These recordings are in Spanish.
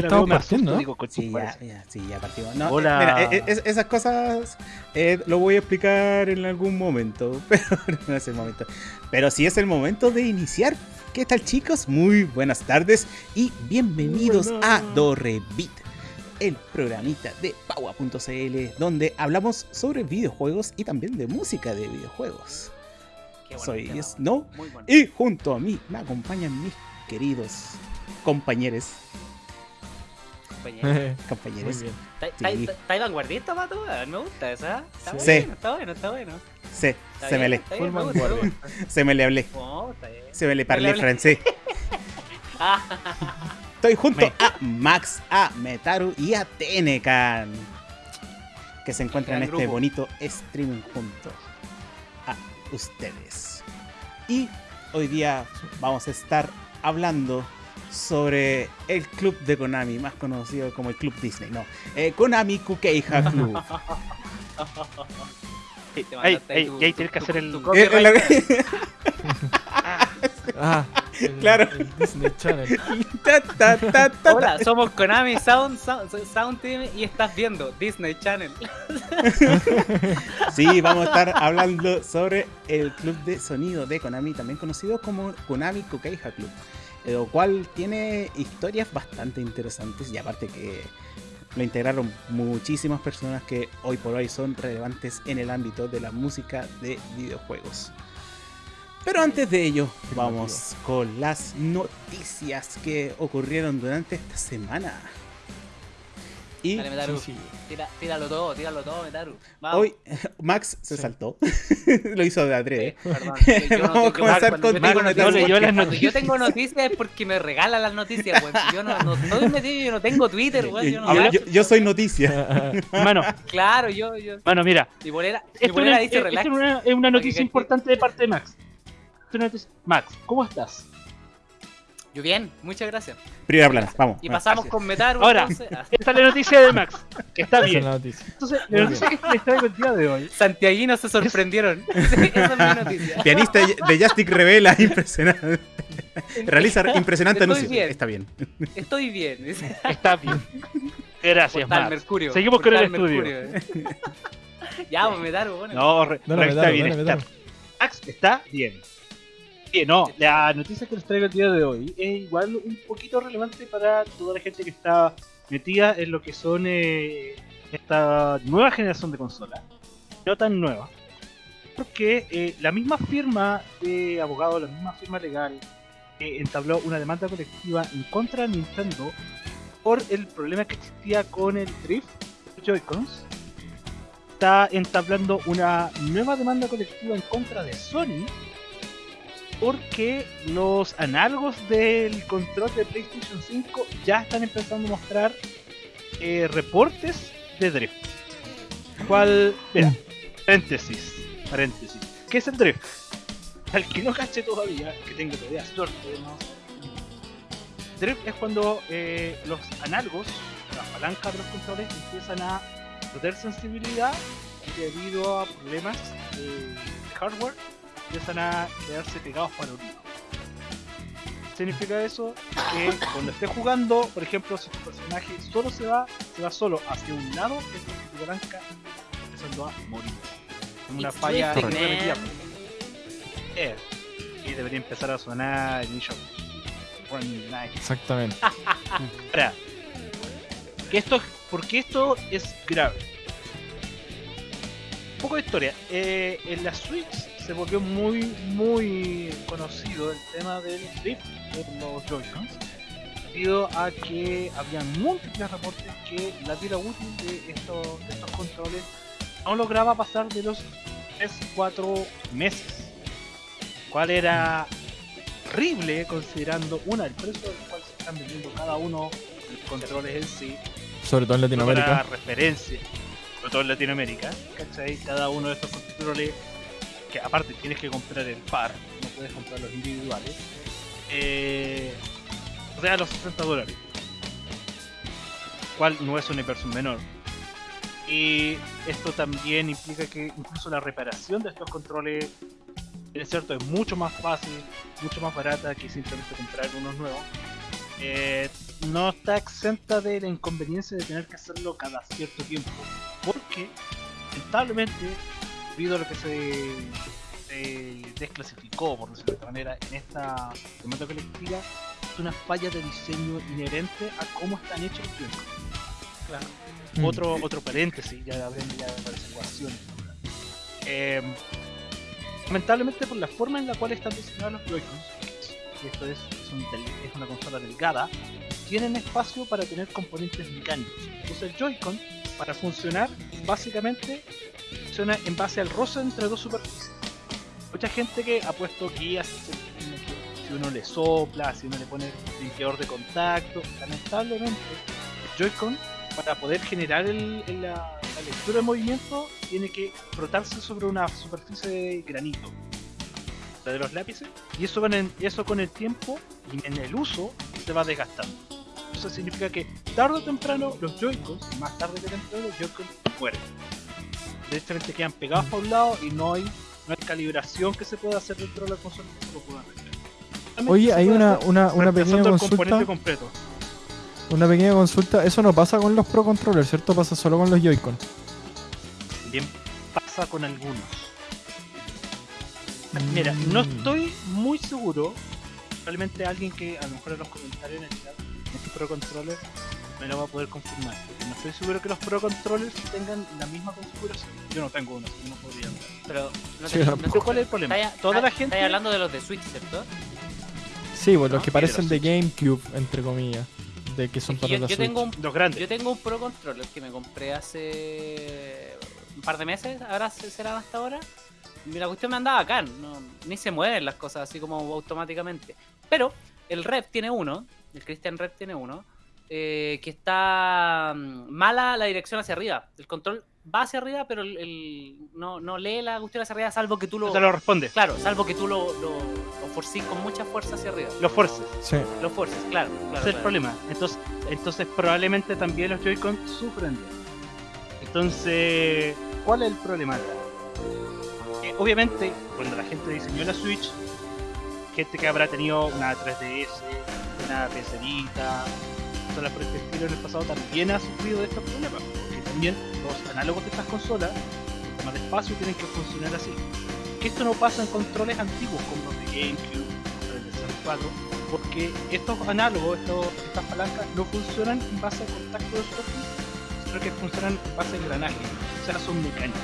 prende la estamos veo, me partiendo, asusto, ¿no? digo, Sí, ya, ya, sí, ya partimos. No, Hola. eh, mira, eh, esas cosas eh, lo voy a explicar en algún momento, pero no es el momento. Pero sí es el momento de iniciar. ¿Qué tal chicos? Muy buenas tardes y bienvenidos Muy a buenas. Dorrevit, el programita de Paua.cl donde hablamos sobre videojuegos y también de música de videojuegos. Qué Soy tema, Snow bueno. y junto a mí me acompañan mis queridos compañeros. Compañero. Muy compañeros. bien. ¿Está- Sí. Me gusta esa. Está Sí. bueno, está bueno, está bueno. Sí, Está se me le, bien, me gusta, me vanguardia. gusta. se me le hablé, Oh, está bien. se me le parlé francés. Estoy junto Me- a Max, a Metaru y a Tenecan. Que se encuentran en este grupo. bonito streaming junto a ustedes. Y hoy día vamos a estar hablando sobre el club de Konami, más conocido como el Club Disney. No, eh, Konami Kukeija Club. Ey, te ey, mandaste ahí ey, tu- y ahí tienes que tu- hacer el. tu Eh, Ah, el- Claro. el Disney Channel. ta, ta, ta, ta, ta. Hola, somos Konami Sound, Sound, Sound Team y estás viendo Disney Channel. Sí, vamos a estar hablando sobre el club de sonido de Konami, también conocido como Konami Kukeija Club, lo cual tiene historias bastante interesantes y aparte que lo integraron muchísimas personas que hoy por hoy son relevantes en el ámbito de la música de videojuegos. Pero antes de ello, vamos con las noticias que ocurrieron durante esta semana. Y Dale, Metaru. Sí, sí. Tira- tíralo todo, tíralo todo, Metaru. Vamos. hoy Max se Sí. saltó, lo hizo de adrede. Eh, perdón, yo- yo no Vamos a tengo- comenzar cuando con yo tengo leyó las noticias. Yo tengo noticias es porque me regalan las noticias, Yo no, no metido, yo no tengo Twitter. Yo no Yo, Habla- yo- yo soy noticia. Mano, Claro, yo, yo. mano, mira. Mi bolera, mi Esto, bolera es, dice esto relax. es una, es una noticia importante de parte de Max. Max, ¿cómo estás? Yo bien, muchas gracias. Primera plana, vamos. Y pasamos con Metaru. Ahora. entonces, ah, Esta es la noticia de Max, que está Esa es bien. la noticia. Entonces, Muy la noticia que les traigo el día de hoy. Santiaguinos se sorprendieron. Esa es mi noticia. Pianista de Justic revela impresionante. Realiza impresionante Estoy anuncio. bien. Está bien. Estoy bien. Está bien. Gracias, Portal Max. Mercurio. Seguimos con el estudio. Mercurio. ya, Metaru, bueno. No, re, Dale, re- está dale, bien. dale, está. dale. Max está bien. Bien, no, la noticia que les traigo el día de hoy es igual un poquito relevante para toda la gente que está metida en lo que son eh, esta nueva generación de consolas. No tan nueva. Porque eh, la misma firma de abogados, la misma firma legal, eh, entabló una demanda colectiva en contra de Nintendo por el problema que existía con el drift Joy-Cons. Está entablando una nueva demanda colectiva en contra de Sony porque los análogos del control de PlayStation 5 ya están empezando a mostrar eh, reportes de drift. ¿Cuál? Mira, paréntesis, paréntesis. ¿Qué es el drift? Al que no cache todavía, que tengo todavía suerte, ¿no? Drift es cuando eh, los análogos, las palancas de los controles empiezan a perder sensibilidad debido a problemas de hardware empiezan a quedarse pegados para un lado. Significa eso que cuando estés jugando, por ejemplo, si tu personaje solo se va, se va solo hacia un lado, es tu está empezando a morir. Es una It's falla repetida. Eh, y debería empezar a sonar el Night. Exactamente. Ahora, que esto, porque esto es grave. Un poco de historia. Eh, en la Switch se volvió muy, muy conocido el tema del drift de los Joy-Cons. Debido a que había múltiples reportes que la vida útil de estos, de estos controles no lograba pasar de los 3-4 meses. Cual era horrible considerando una el precio del cual se están vendiendo cada uno de los controles en sí Sobre todo en para Latinoamérica. referencia sobre todo en Latinoamérica ¿cachai? cada uno de estos controles que aparte tienes que comprar el par no puedes comprar los individuales eh, o sea los 60 dólares cual no es una inversión menor y esto también implica que incluso la reparación de estos controles es cierto es mucho más fácil mucho más barata que simplemente comprar unos nuevos eh, no está exenta de la inconveniencia de tener que hacerlo cada cierto tiempo. Porque, lamentablemente, debido a lo que se, se desclasificó, por decirlo de esta manera, en esta tormenta colectiva, es una falla de diseño inherente a cómo están hechos los. Claro. Mm. Otro, otro paréntesis, ya hablando ya de las ecuaciones. Eh, lamentablemente por la forma en la cual están diseñados los Joy-Cons, y esto es, es, un del- es una consola delgada, tienen espacio para tener componentes mecánicos. Entonces el Joy-Con, para funcionar, básicamente funciona en base al roce entre dos superficies. Mucha gente que ha puesto guías, si uno le sopla, si uno le pone limpiador de contacto, lamentablemente el Joy-Con para poder generar la, lectura de movimiento tiene que frotarse sobre una superficie de granito la de los lápices y eso con el tiempo y en el uso se va desgastando eso significa que tarde o temprano los Joy-Cons más tarde que temprano los Joy-Cons mueren directamente quedan pegados para un lado y no hay no hay calibración que se pueda hacer dentro de la consola que lo pueda Oye, se hay una, una, una pequeña consulta. completo Una pequeña consulta. Eso no pasa con los Pro Controllers, ¿cierto? Pasa solo con los Joy-Con. Bien pasa con algunos. Mira, no Mm. estoy muy seguro. Probablemente alguien que a lo mejor en los comentarios en el chat, Pro Controller, me lo va a poder confirmar. Porque no estoy seguro que los Pro Controllers tengan la misma configuración. Yo no tengo uno, no podría hablar. Pero no Sí, te, no te- ¿cuál es el problema? estáis- Toda la estáis gente. hablando de los de Switch, ¿cierto? Sí, pues los Ah, que parecen los de. GameCube, entre comillas. De que son Es que para yo, la yo Switch. tengo un Los grandes. Yo tengo un Pro Controller que me compré hace un par de meses, ahora se- será hasta ahora. Y la cuestión me andaba acá, no, ni se mueven las cosas así como automáticamente. Pero el Rep tiene uno, el Christian Rep tiene uno, eh, que está mm, mala la dirección hacia arriba. El control va hacia arriba, pero el, el- no, no lee la cuestión hacia arriba, salvo que tú No lo. te lo responde. Claro, salvo que tú lo, lo, lo forcís con mucha fuerza hacia arriba. Los forces. Sí. Lo forces, claro. claro, Ese es el problema. Entonces, entonces probablemente también los Joy-Con sufren de. Entonces, ¿cuál es el problema? Eh, obviamente, cuando la gente diseñó la Switch, gente que habrá tenido una 3DS, una PC Vita, consolas por en el pasado también ha sufrido de estos problemas. Porque también los análogos de estas consolas, el tema de tienen que funcionar así. Que esto no pasa en controles antiguos como los de GameCube, el de 64, porque estos análogos, estos, estas palancas, no funcionan en base a contacto de superficie, sino que funcionan en base a engranaje, o sea, son mecánicos.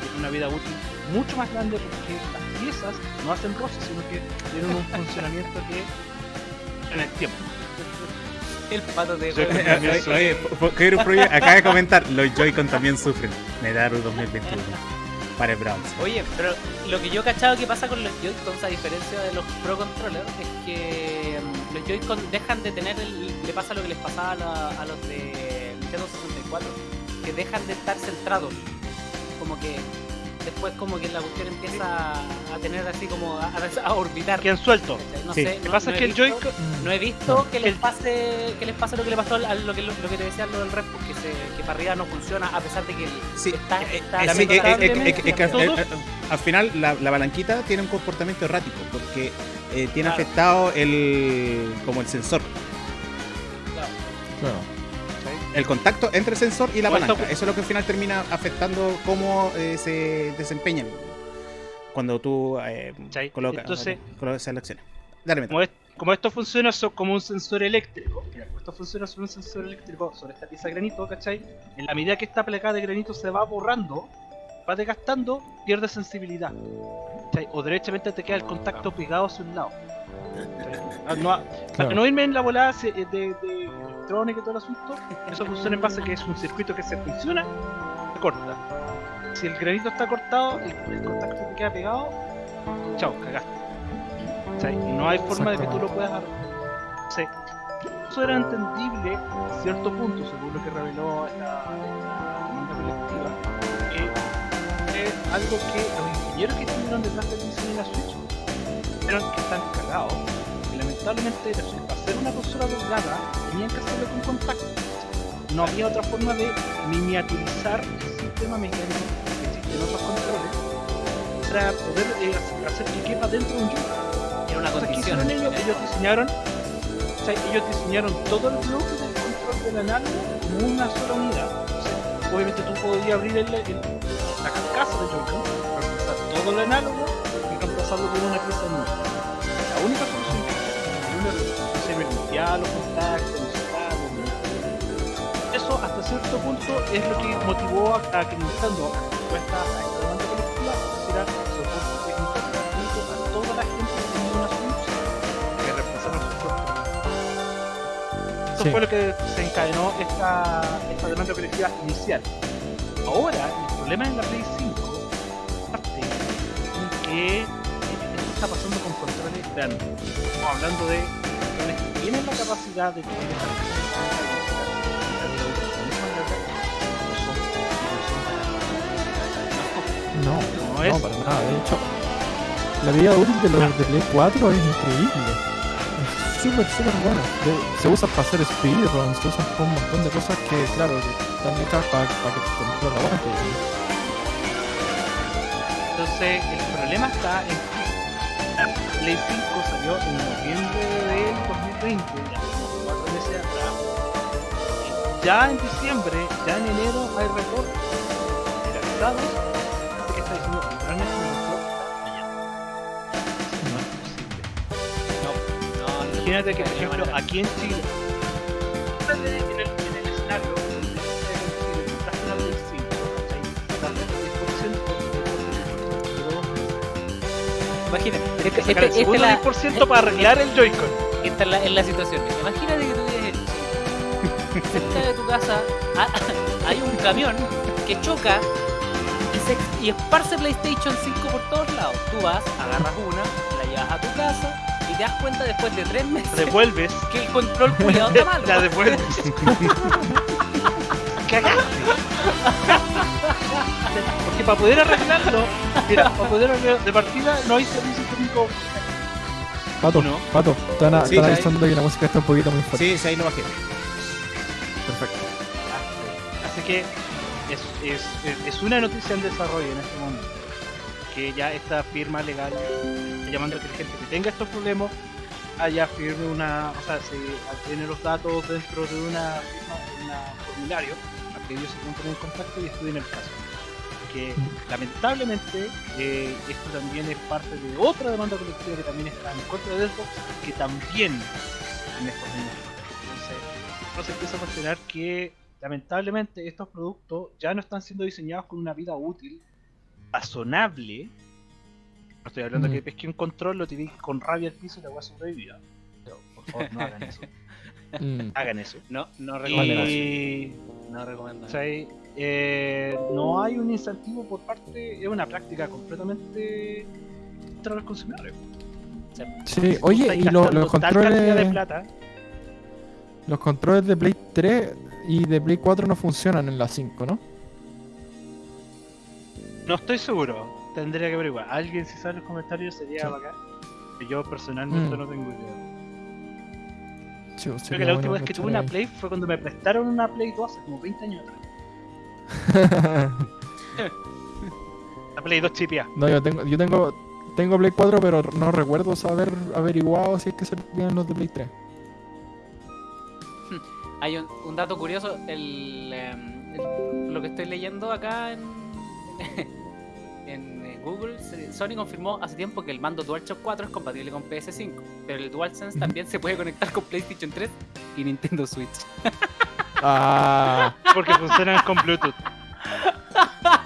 Tienen una vida útil mucho más grande porque las piezas no hacen roce, sino que tienen un funcionamiento que en el tiempo. El pato de. Oye, acaba de comentar, los Joy-Con también sufren. Medaru 2021. Para el Browns. Oye, pero lo que yo he cachado que pasa con los Joy-Cons, a diferencia de los Pro Controllers, es que mm, los Joy-Con dejan de tener el. Le pasa lo que les pasaba a, la- a los de Nintendo 64, que dejan de estar centrados. Como que después, como que la cuestión empieza a tener así como a, a orbitar. Quedan sueltos. ¿cachai? No Sí. sé, Lo que no- pasa no que el visto- Joy-Con No he visto que les El- pase que les pase lo que le pasó al, al- lo, que, lo, que te decía lo del rep, que, se, que para arriba no funciona a pesar de que Sí, está, eh, está eh, sí, eh, eh, que, al final la, la palanquita tiene un comportamiento errático porque eh, tiene Claro. afectado el como el sensor, Claro. El contacto entre el sensor y la palanca. está- Eso es lo que al final termina afectando cómo eh, se desempeñan cuando tú eh, colocas, Entonces- colocas selecciones. Dale, como, es- como esto funciona so- como un sensor eléctrico, mira, como esto funciona sobre un sensor eléctrico sobre esta pieza de granito, ¿cachai? En la medida que esta placa de granito se va borrando, va desgastando, pierde sensibilidad. ¿cachai? O derechamente te queda el contacto pegado hacia un lado. Ah, no- Para Claro. no irme en la volada de, de electrónica y todo el asunto, eso funciona en base a que es un circuito que se funciona, se corta. Si el granito está cortado, el, el contacto te queda pegado, chao, cagaste. Y no hay forma de que tú lo puedas arreglar. Eso era entendible a cierto punto, según lo que reveló esta demanda colectiva, que es algo que los ingenieros que estuvieron detrás de la Switch vieron que están cagados, lamentablemente ser una consola delgada, tenían que hacerlo con contacto. No había otra forma de miniaturizar el sistema mecánico que existe en otros controles para poder eh, hacer que quepa dentro de un joystick. era una Entonces, ¿qué condición. hicieron ellos? Ellos diseñaron ¿cachai? Ellos diseñaron todo el bloque del control del análogo como una sola unidad. Entonces, obviamente tú podías abrir el, el- la carcasa de Joy-Con, reemplazar todo el análogo y reemplazarlo con una pieza nueva. La única limpiaba los contactos, los. Eso hasta cierto punto es lo que motivó a, a que Nintendo, a respuesta a esta demanda colectiva, ofreciera soporte técnico gratuito a toda la gente que tenía una Switch que reemplazaron sus soportes. Eso Sí. fue lo que desencadenó esta, esta demanda colectiva inicial. Ahora, el problema en la Play 5 parte en que esto está pasando con controles grandes. Estamos hablando de tienen la capacidad de tener esta No, No no, es- para nada. De hecho, la vida útil de los de Play 4 es increíble. Es súper, súper buena. De- se usa para hacer speedruns, se usa para un montón de cosas que, claro, están hechas para, para que control aguante. Entonces, el problema está en que la Play 5 salió en noviembre 2020, ya como cuatro meses atrás. Ya en diciembre, ya en enero hay reportes generalizados de que está diciendo. No es posible. No, no, Imagínate que, por ejemplo, manera. aquí en Chile, en el, en el, escenario donde en Chile compraste una Play 5, ¿cachai? Tarde el 10% Imagina, Tienes que este- este- esta segundo es la- 10% para arreglar el Joy-Con. Es la, situación. Imagínate que tú vives en. Cerca de tu casa ha- hay un camión que choca y, se, y esparce PlayStation 5 por todos lados. Tú vas, agarras una, la llevas a tu casa y te das cuenta después de tres meses Devuelves, que el control cuidado está malo. la devuelves. Cagaste. Porque para poder arreglarlo, mira, para poder arreglarlo de partida no hay servicio técnico. Pato, ¿No? Pato, están, a- Sí, están avisando que la música está un poquito muy fuerte. Sí, sí, ahí lo bajé. Perfecto. Así que es, es, es- una noticia en desarrollo en este momento. Que ya esta firma legal está llamando a que la gente que tenga estos problemas haya firme una, o sea, se tiene los datos dentro de una firma, de un formulario, para que ellos se pongan en contacto y estudien el caso. Que lamentablemente eh, esto también es parte de otra demanda colectiva que también está en contra de Xbox, que también tiene estos mismos problemas. Entonces, uno se empieza a cuestionar que lamentablemente estos productos ya no están siendo diseñados con una vida útil razonable. No estoy hablando Mm. que pesque un control, lo tiré con rabia al piso y la voy a sobrevivir. Pero por favor no hagan eso. Mm. Hagan eso. No, no recomendación. Y No recomendación. ¿cachai? Eh, no hay un incentivo por parte, es una práctica completamente contra los consumidores. Sí, oye, y lo- los de controles, plata. los controles de Play 3 y de Play 4 no funcionan en la 5, ¿no? No estoy seguro, tendría que averiguar. Alguien si sabe en los comentarios sería Sí. bacán. Yo personalmente Mm. no tengo idea. Sí, Creo que la bueno última vez que tuve una. Play fue cuando me prestaron una Play 2 hace como 20 años atrás. La Play 2 chipia. no, yo tengo, yo tengo, tengo Play 4, pero no recuerdo saber averiguado si es que servían los de Play 3. Hay un, un dato curioso, el, em, el- lo que estoy leyendo acá en, en eh, Google, Sony confirmó hace tiempo que el mando DualShock 4 es compatible con PS5, pero el DualSense también se puede conectar con PlayStation 3 y Nintendo Switch. Ah, Porque funcionan con Bluetooth.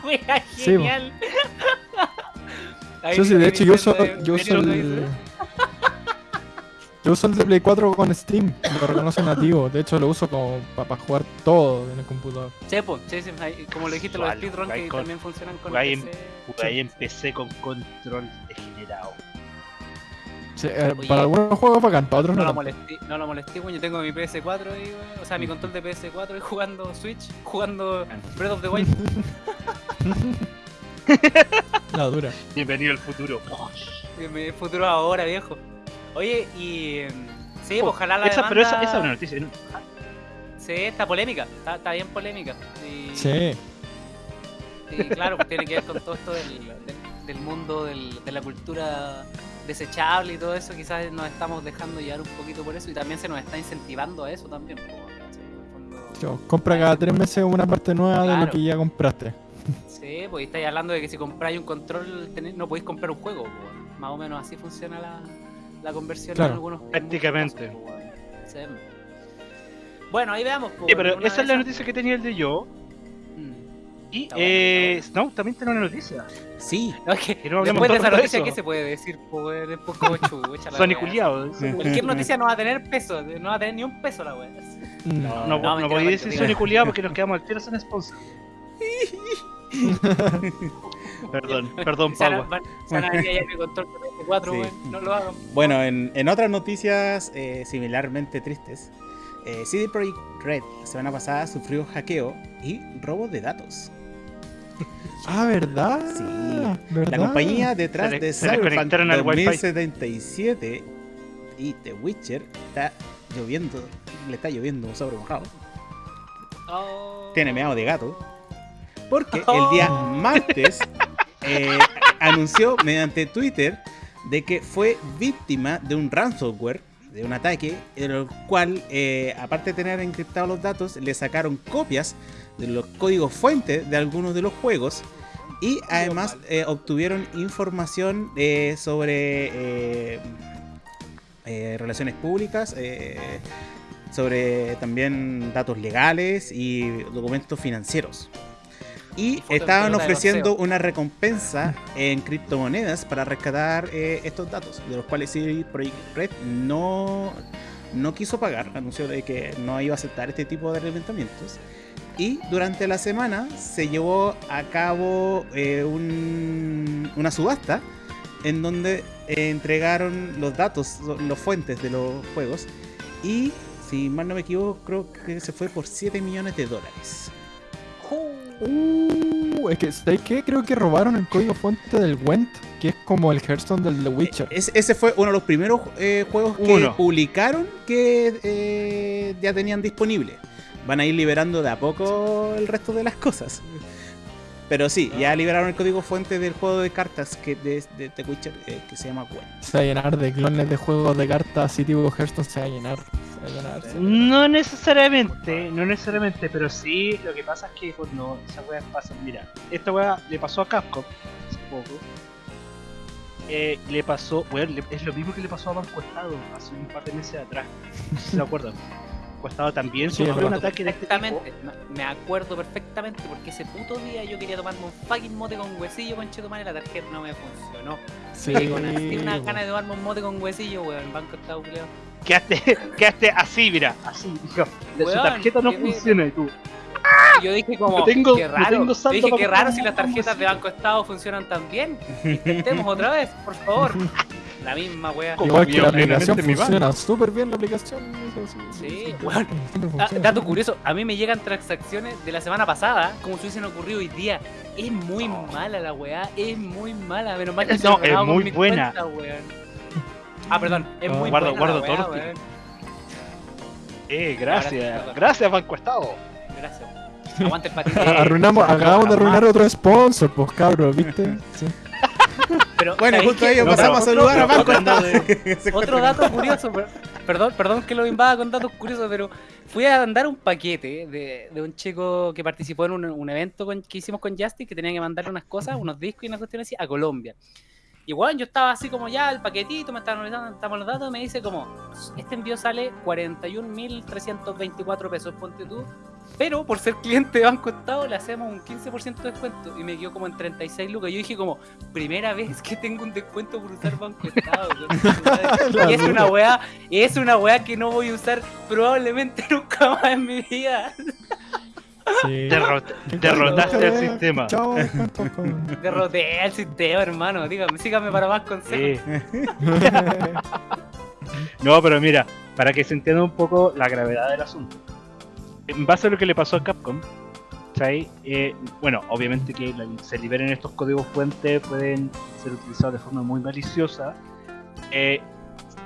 Genial. Sí, sí, dice de hecho yo uso, yo ¿vieron uso el... Yo uso el de Play 4 con Steam, lo reconoce nativo. De hecho lo uso como para jugar todo en el computador. Sí, pues, sí, sí, como lo dijiste, los Vale, speedrun jugáis que con- también funcionan con jugáis en PC con control degenerado. Sí, eh, Oye. para algunos juegos bacán, para otros No no. lo molesté, no lo molesté, weón. Yo tengo mi PS4 ahí, weón. O sea, mi control de PS4 y jugando Switch, jugando Breath of the Wild. La dura. Bienvenido al futuro. Que Mi futuro ahora, viejo. Oye, y. em, Sí, pues, ojalá la Esa, pero esa, demanda- esa es una noticia. Sí, está polémica. Está, está bien polémica. Y, Sí. y claro, pues tiene que ver con todo esto del, del, del mundo del- de la cultura desechable y todo eso, quizás nos estamos dejando llevar un poquito por eso y también se nos está incentivando a eso también. Yo, compra cada tres meses una parte nueva de lo que ya compraste. Sí, pues estáis hablando de que si compráis un control no podéis comprar un juego. Más o menos así funciona la, la conversión Claro. en algunos Prácticamente. casos, weón. Sí. Bueno, ahí veamos. Sí, pero esa es la noticia que tenía el de yo. Y, Está bueno, eh, no, también tengo una noticia. Sí, No, es que Que no hablemos después de tanto esa de noticia. ¿qué se puede decir? po, weón? Es poco chucha la Sony wea. culiado. Cualquier noticia no va a tener peso, no va a tener ni un peso la wea. No, no, No, no podía decir. Sony culiado porque nos quedamos al tiro sin sponsor. perdón, perdón, Se van a- Pagua. van- se van a venir allá mi control de 24, Sí. weón. No lo hagan. Bueno, en, en otras noticias eh, similarmente tristes, eh, CD Projekt Red la semana pasada sufrió hackeo y robo de datos. Ah, ¿verdad? Sí. ¿verdad? La compañía detrás Se de se le Cyberpunk conectaron al Wi-Fi. 2077 y The Witcher está lloviendo, le está lloviendo un sobre mojado. Oh. Tiene meado de gato. Porque el día martes eh, anunció mediante Twitter de que fue víctima de un ransomware, de un ataque, en el cual, eh, aparte de tener encriptados los datos, le sacaron copias de los códigos fuentes de algunos de los juegos y además eh, obtuvieron información eh, sobre eh, eh, relaciones públicas, eh, sobre también datos legales y documentos financieros. Y estaban ofreciendo una recompensa en criptomonedas para rescatar eh, estos datos, de los cuales CD Projekt Red no, no quiso pagar, anunció de que no iba a aceptar este tipo de levantamientos. Y durante la semana se llevó a cabo eh, un- una subasta en donde eh, entregaron los datos, los fuentes de los juegos. Y si mal no me equivoco, creo que se fue por 7 millones de dólares. Uh, es que, ¿sabes qué? Creo que robaron el código fuente del Went, que es como el Hearthstone del The Witcher. Es- ese fue uno de los primeros eh, juegos que publicaron que eh, ya tenían disponible. Van a ir liberando de a poco el resto de las cosas. Pero sí, ya liberaron el código fuente del juego de cartas que de, de The Witcher eh, que se llama Gwen. Se va a llenar de clones de juegos de cartas así tipo Hearthstone, se va a llenar. Se va a llenar. se va a llenar. No necesariamente, no necesariamente, pero sí, lo que pasa es que cuando esa wea pasa, mira, esta wea le pasó a Capcom hace poco. Eh, le pasó, le- es lo mismo que le pasó a Banco Estado hace un par de meses atrás. No sé si se acuerdan. Banco Estado también Sí, sufrió un ataque de este tipo. Me- acuerdo perfectamente porque ese puto día yo quería tomarme un fucking mote con huesillo con chetumare y la tarjeta no me funcionó. Sí, con así una ganas de tomarme un mote con huesillo, weón, banco estado culiao. Quedaste, quedaste así, mira, así, dijo. Su Weón, tarjeta no funciona y tú. Yo dije como, No tengo- qué no raro. tengo Yo saldo dije, qué raro si las tarjetas de huesillo". Banco Estado funcionan tan bien. Intentemos otra vez, por favor. La misma wea. Como Igual que la aplicación funciona súper bien la aplicación. Sí, siempre Ah, dato curioso, a mí me llegan transacciones de la semana pasada, como si hubiesen ocurrido hoy día. Es muy mala la weá, es muy mala. Menos mal que se No, es muy buena. cuenta. Ah, perdón, es muy Guardo- buena. guardo torti. weón. Eh, Gracias, gracias, perdón. gracias Banco Estado. Gracias. Aguante el patito. Arruinamos, acabamos de arruinar otro sponsor, pues cabros, ¿viste? Sí. Pero, Bueno, ¿sabéis justo No, pasamos a saludar a Se Otro dato curioso, per- perdón, perdón que lo invada con datos curiosos, pero fui a mandar un paquete de, de un chico que participó en un, un evento con- que hicimos con Justice que tenía que mandarle unas cosas, unos discos y una cuestión así a Colombia. Y bueno, yo estaba así como ya el paquetito, me estaban estamos los datos, me dice como, este envío sale 41.324 pesos, ponte tú, pero por ser cliente de Banco Estado le hacemos un 15% de descuento y me quedó como en 36 lucas. Yo dije como, primera vez que tengo un descuento por usar Banco Estado. y es una weá, es una weá que no voy a usar probablemente nunca más en mi vida. Sí. Derrot- derrotaste el sistema. Chao. Derroté el sistema, hermano. Dígame, sígame para más consejos. No, pero mira, para que se entienda un poco la gravedad del asunto. En base a lo que le pasó a Capcom, ¿sabes? Eh, bueno, obviamente que se liberen estos códigos fuentes pueden ser utilizados de forma muy maliciosa. Eh,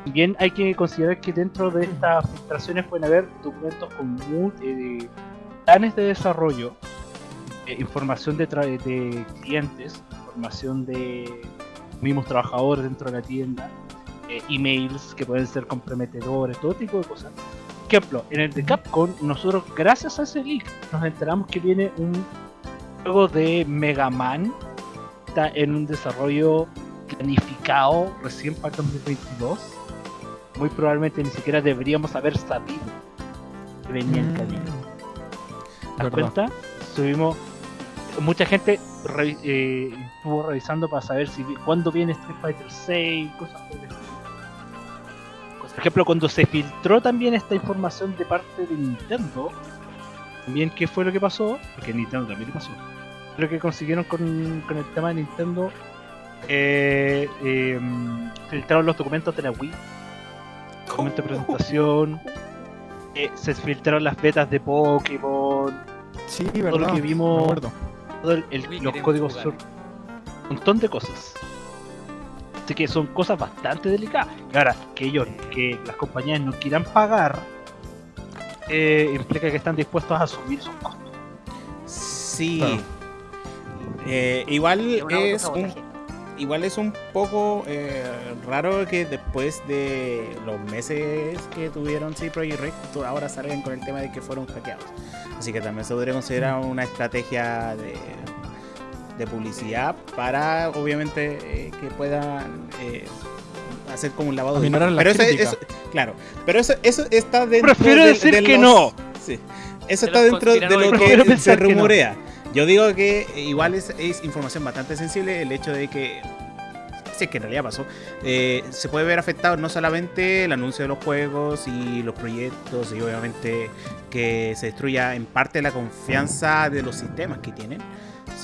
bien hay que considerar que dentro de estas filtraciones pueden haber documentos con eh, planes de desarrollo, eh, información de, de clientes, información de mismos trabajadores dentro de la tienda, emails que pueden ser comprometedores, todo tipo de cosas. Por ejemplo, en el de Capcom, nosotros gracias a ese leak nos enteramos que viene un juego de Mega Man, está en un desarrollo planificado recién para el 2022. Muy probablemente ni siquiera deberíamos haber sabido que venía en camino. ¿Te das cuenta? Subimos. Mucha gente eh, estuvo revisando para saber si cuándo viene Street Fighter 6, cosas por el estilo. Por ejemplo, cuando se filtró también esta información de parte de Nintendo, también qué fue lo que pasó, porque Nintendo también le pasó. Lo que consiguieron con, con el tema de Nintendo, eh, eh, filtraron los documentos de la Wii, documento de presentación, eh, se filtraron las betas de Pokémon, Sí, todo verdad. lo que vimos, todo el- los códigos un montón de cosas. Así que son cosas bastante delicadas. Y ahora, que ellos, que las compañías no quieran pagar, eh, implica que están dispuestos a asumir esos costos. Sí. Claro. Eh, igual Es un igual es un poco eh, raro que después de los meses que tuvieron sí Project Red ahora salgan con el tema de que fueron hackeados. Así que también se podría considerar una estrategia de, de publicidad para obviamente eh, que puedan eh, hacer como un lavado de la pero eso, eso- claro, pero eso, eso está dentro Prefiero de- decir de que no. Sí. Eso De está dentro de lo que se pensar que no. rumorea. Yo digo que igual es, es información bastante sensible el hecho de que, si es que en realidad pasó, eh, se puede ver afectado no solamente el anuncio de los juegos y los proyectos y obviamente que se destruya en parte la confianza de los sistemas que tienen,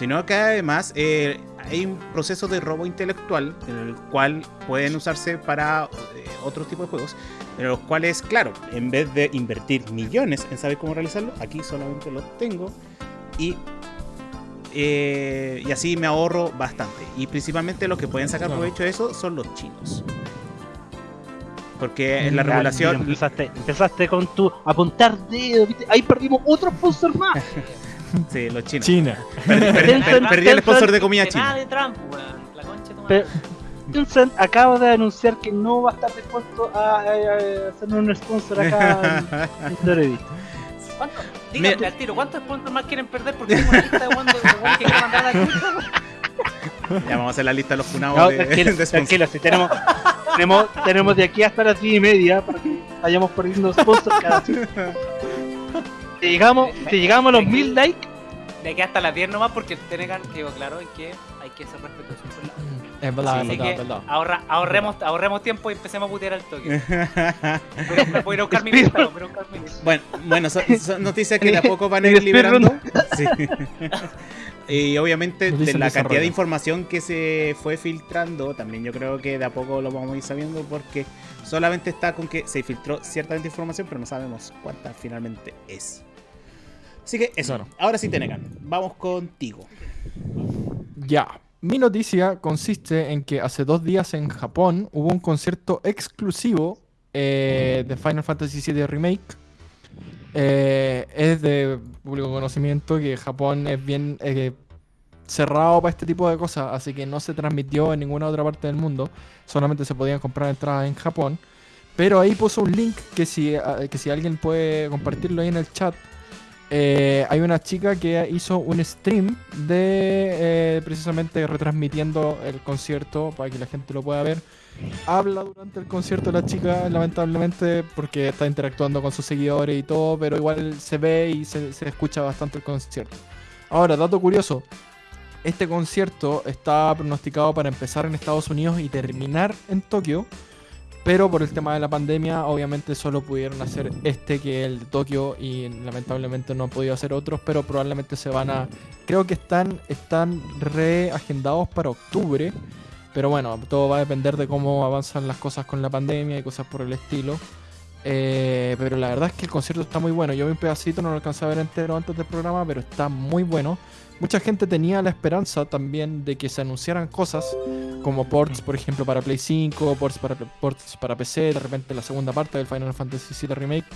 sino que además eh, hay un proceso de robo intelectual en el cual pueden usarse para eh, otro tipo de juegos, en los cuales, claro, en vez de invertir millones en saber cómo realizarlo, aquí solamente lo tengo y, eh, y así me ahorro bastante. Y principalmente los que pueden sacar provecho de eso son los chinos. Porque en la regulación... empezaste, empezaste con tu apuntar dedo, ¿viste? Ahí perdimos otro sponsor más. Sí, los chinos. China. Perdí, perdí- Tencent- per- perdí el sponsor de comida nada china. de Trump, weón. La concha de tu Pero- madre. Tencent acaba de anunciar que no va a estar dispuesto a, a- a hacernos un sponsor acá en, en al tiro, ¿cuántos sponsors más quieren perder? Porque tengo una lista de weón que quiero mandar a la. Ya vamos a hacer la lista de los funados No, de, tranquilo, de tranquilo, si tenemos, tenemos, tenemos de aquí hasta las 10 y media para que vayamos perdiendo sponsors cada. Si llegamos, si llegamos a los 1000 likes, De aquí hasta las 10 nomás porque Tenegan quedó claro en que hay que ser respetuosos con la Es verdad, es verdad, que es verdad. ahorra, ahorremos, ahorremos tiempo y empecemos a putear al toque. Voy, voy a ir a buscar mi lista, voy a ir a buscar mi lista. Bueno, bueno, son, son noticias que de a poco van a ir liberando. Sí. Y obviamente de la cantidad desarrollo. de información que se fue filtrando, también yo creo que de a poco lo vamos a ir sabiendo porque solamente está con que se filtró ciertamente información, pero no sabemos cuánta finalmente es. Así que eso, Claro. ahora sí Tenegan, vamos contigo. Ya. Mi noticia consiste en que hace dos días en Japón hubo un concierto exclusivo eh, de Final Fantasy VII Remake. Eh, es de público conocimiento que Japón es bien eh, cerrado para este tipo de cosas, así que no se transmitió en ninguna otra parte del mundo. Solamente se podían comprar entradas en Japón. Pero ahí puso un link que si, que si alguien puede compartirlo ahí en el chat, eh, hay una chica que hizo un stream de eh, precisamente retransmitiendo el concierto para que la gente lo pueda ver. Habla durante el concierto la chica, lamentablemente, porque está interactuando con sus seguidores y todo, pero igual se ve y se, se escucha bastante el concierto. Ahora, dato curioso. Este concierto está pronosticado para empezar en Estados Unidos y terminar en Tokio. Pero por el tema de la pandemia, obviamente solo pudieron hacer este que es el de Tokio y lamentablemente no han podido hacer otros, pero probablemente se van a... Creo que están, están reagendados para octubre, pero bueno, todo va a depender de cómo avanzan las cosas con la pandemia y cosas por el estilo. Eh, pero la verdad es que el concierto está muy bueno. Yo vi un pedacito, no lo alcancé a ver entero antes del programa, pero está muy bueno. Mucha gente tenía la esperanza también de que se anunciaran cosas como ports, por ejemplo, para Play 5, ports para, ports para PC, de repente la segunda parte del Final Fantasy VII Remake,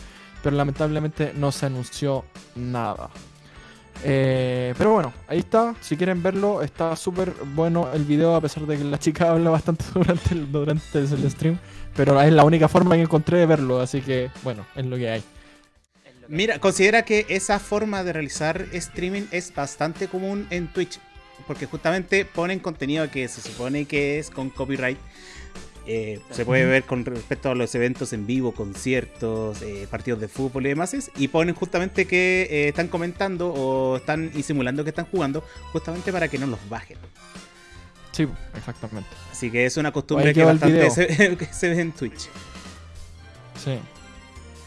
pero lamentablemente no se anunció nada. Eh, pero bueno, ahí está. Si quieren verlo, está súper bueno el video, a pesar de que la chica habla bastante durante el, durante el stream. Pero es la única forma que encontré de verlo, así que bueno, es lo que hay. Mira, considera que esa forma de realizar streaming es bastante común en Twitch. Porque justamente ponen contenido que se supone que es con copyright. Eh, se puede ver con respecto a los eventos en vivo, conciertos, eh, partidos de fútbol y demás. Y ponen justamente que eh, están comentando o están y simulando que están jugando, justamente para que no los bajen. Sí, exactamente. Así que es una costumbre que bastante video. se, que se ve en Twitch. Sí.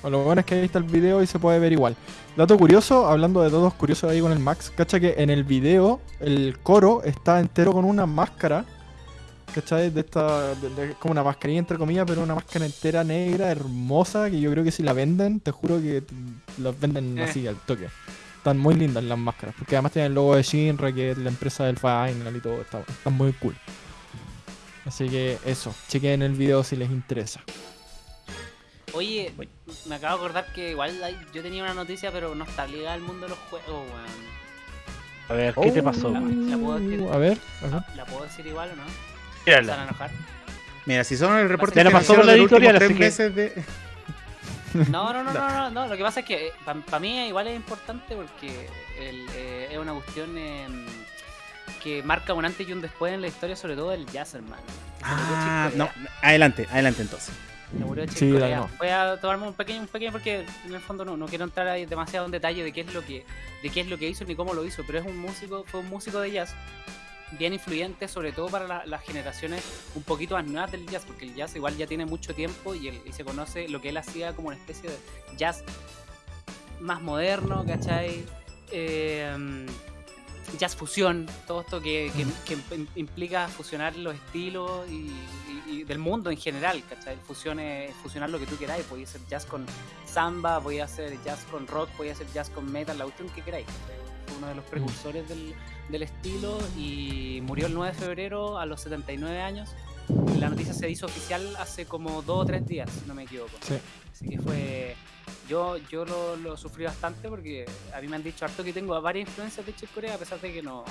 Lo bueno es que ahí está el video y se puede ver igual. Dato curioso, hablando de datos curiosos ahí con el Max, cacha que en el video el coro está entero con una máscara. ¿Cachai? De esta. de- de- como una mascarilla entre comillas, pero una máscara entera negra, hermosa, que yo creo que si la venden, te juro que las venden Eh. así al toque. Están muy lindas las máscaras, porque además tienen el logo de Shinra, que es la empresa del Final y todo, está, están muy cool. Así que eso, chequen el video si les interesa. Oye, me acabo de acordar que igual hay- yo tenía una noticia, pero no está ligada al mundo de los juegos, weón. A ver, ¿qué te pasó? La- la puedo decir. A ver, a ver. ¿La puedo decir igual o no? ¿Se Tírala. van a enojar? Mira, si son el reporte la pasó la editorial, tres así que- meses de... No, no, no, no, no, no. Lo que pasa es que para mí igual es importante porque el, eh, es una cuestión em, que marca un antes y un después en la historia, sobre todo del jazz, hermano. Ah, no, adelante, adelante entonces. Se murió Sí. Voy a tomarme un pequeño, un pequeño porque en el fondo no, no quiero entrar ahí demasiado en detalle de qué es lo que, de qué es lo que hizo ni cómo lo hizo, pero es un músico, fue un músico de jazz bien influyente, sobre todo para la- las generaciones un poquito más nuevas del jazz, porque el jazz igual ya tiene mucho tiempo y, él- y se conoce lo que él hacía como una especie de jazz más moderno, ¿cachai? Eh, jazz fusión, todo esto que, que- que im- implica fusionar los estilos y, y- y del mundo en general, ¿cachai? Fusionar lo que tú queráis, podéis hacer jazz con samba, podéis hacer jazz con rock, podéis hacer jazz con metal, la cuestión que queráis. ¿cachai? Fue uno de los precursores del, del estilo y murió el 9 de febrero a los 79 años. La noticia se hizo oficial hace como dos o tres días, si no me equivoco. Sí. Así que fue. Yo, yo lo, lo sufrí bastante porque a mí me han dicho harto que tengo varias influencias de Chick Corea, a pesar de que no.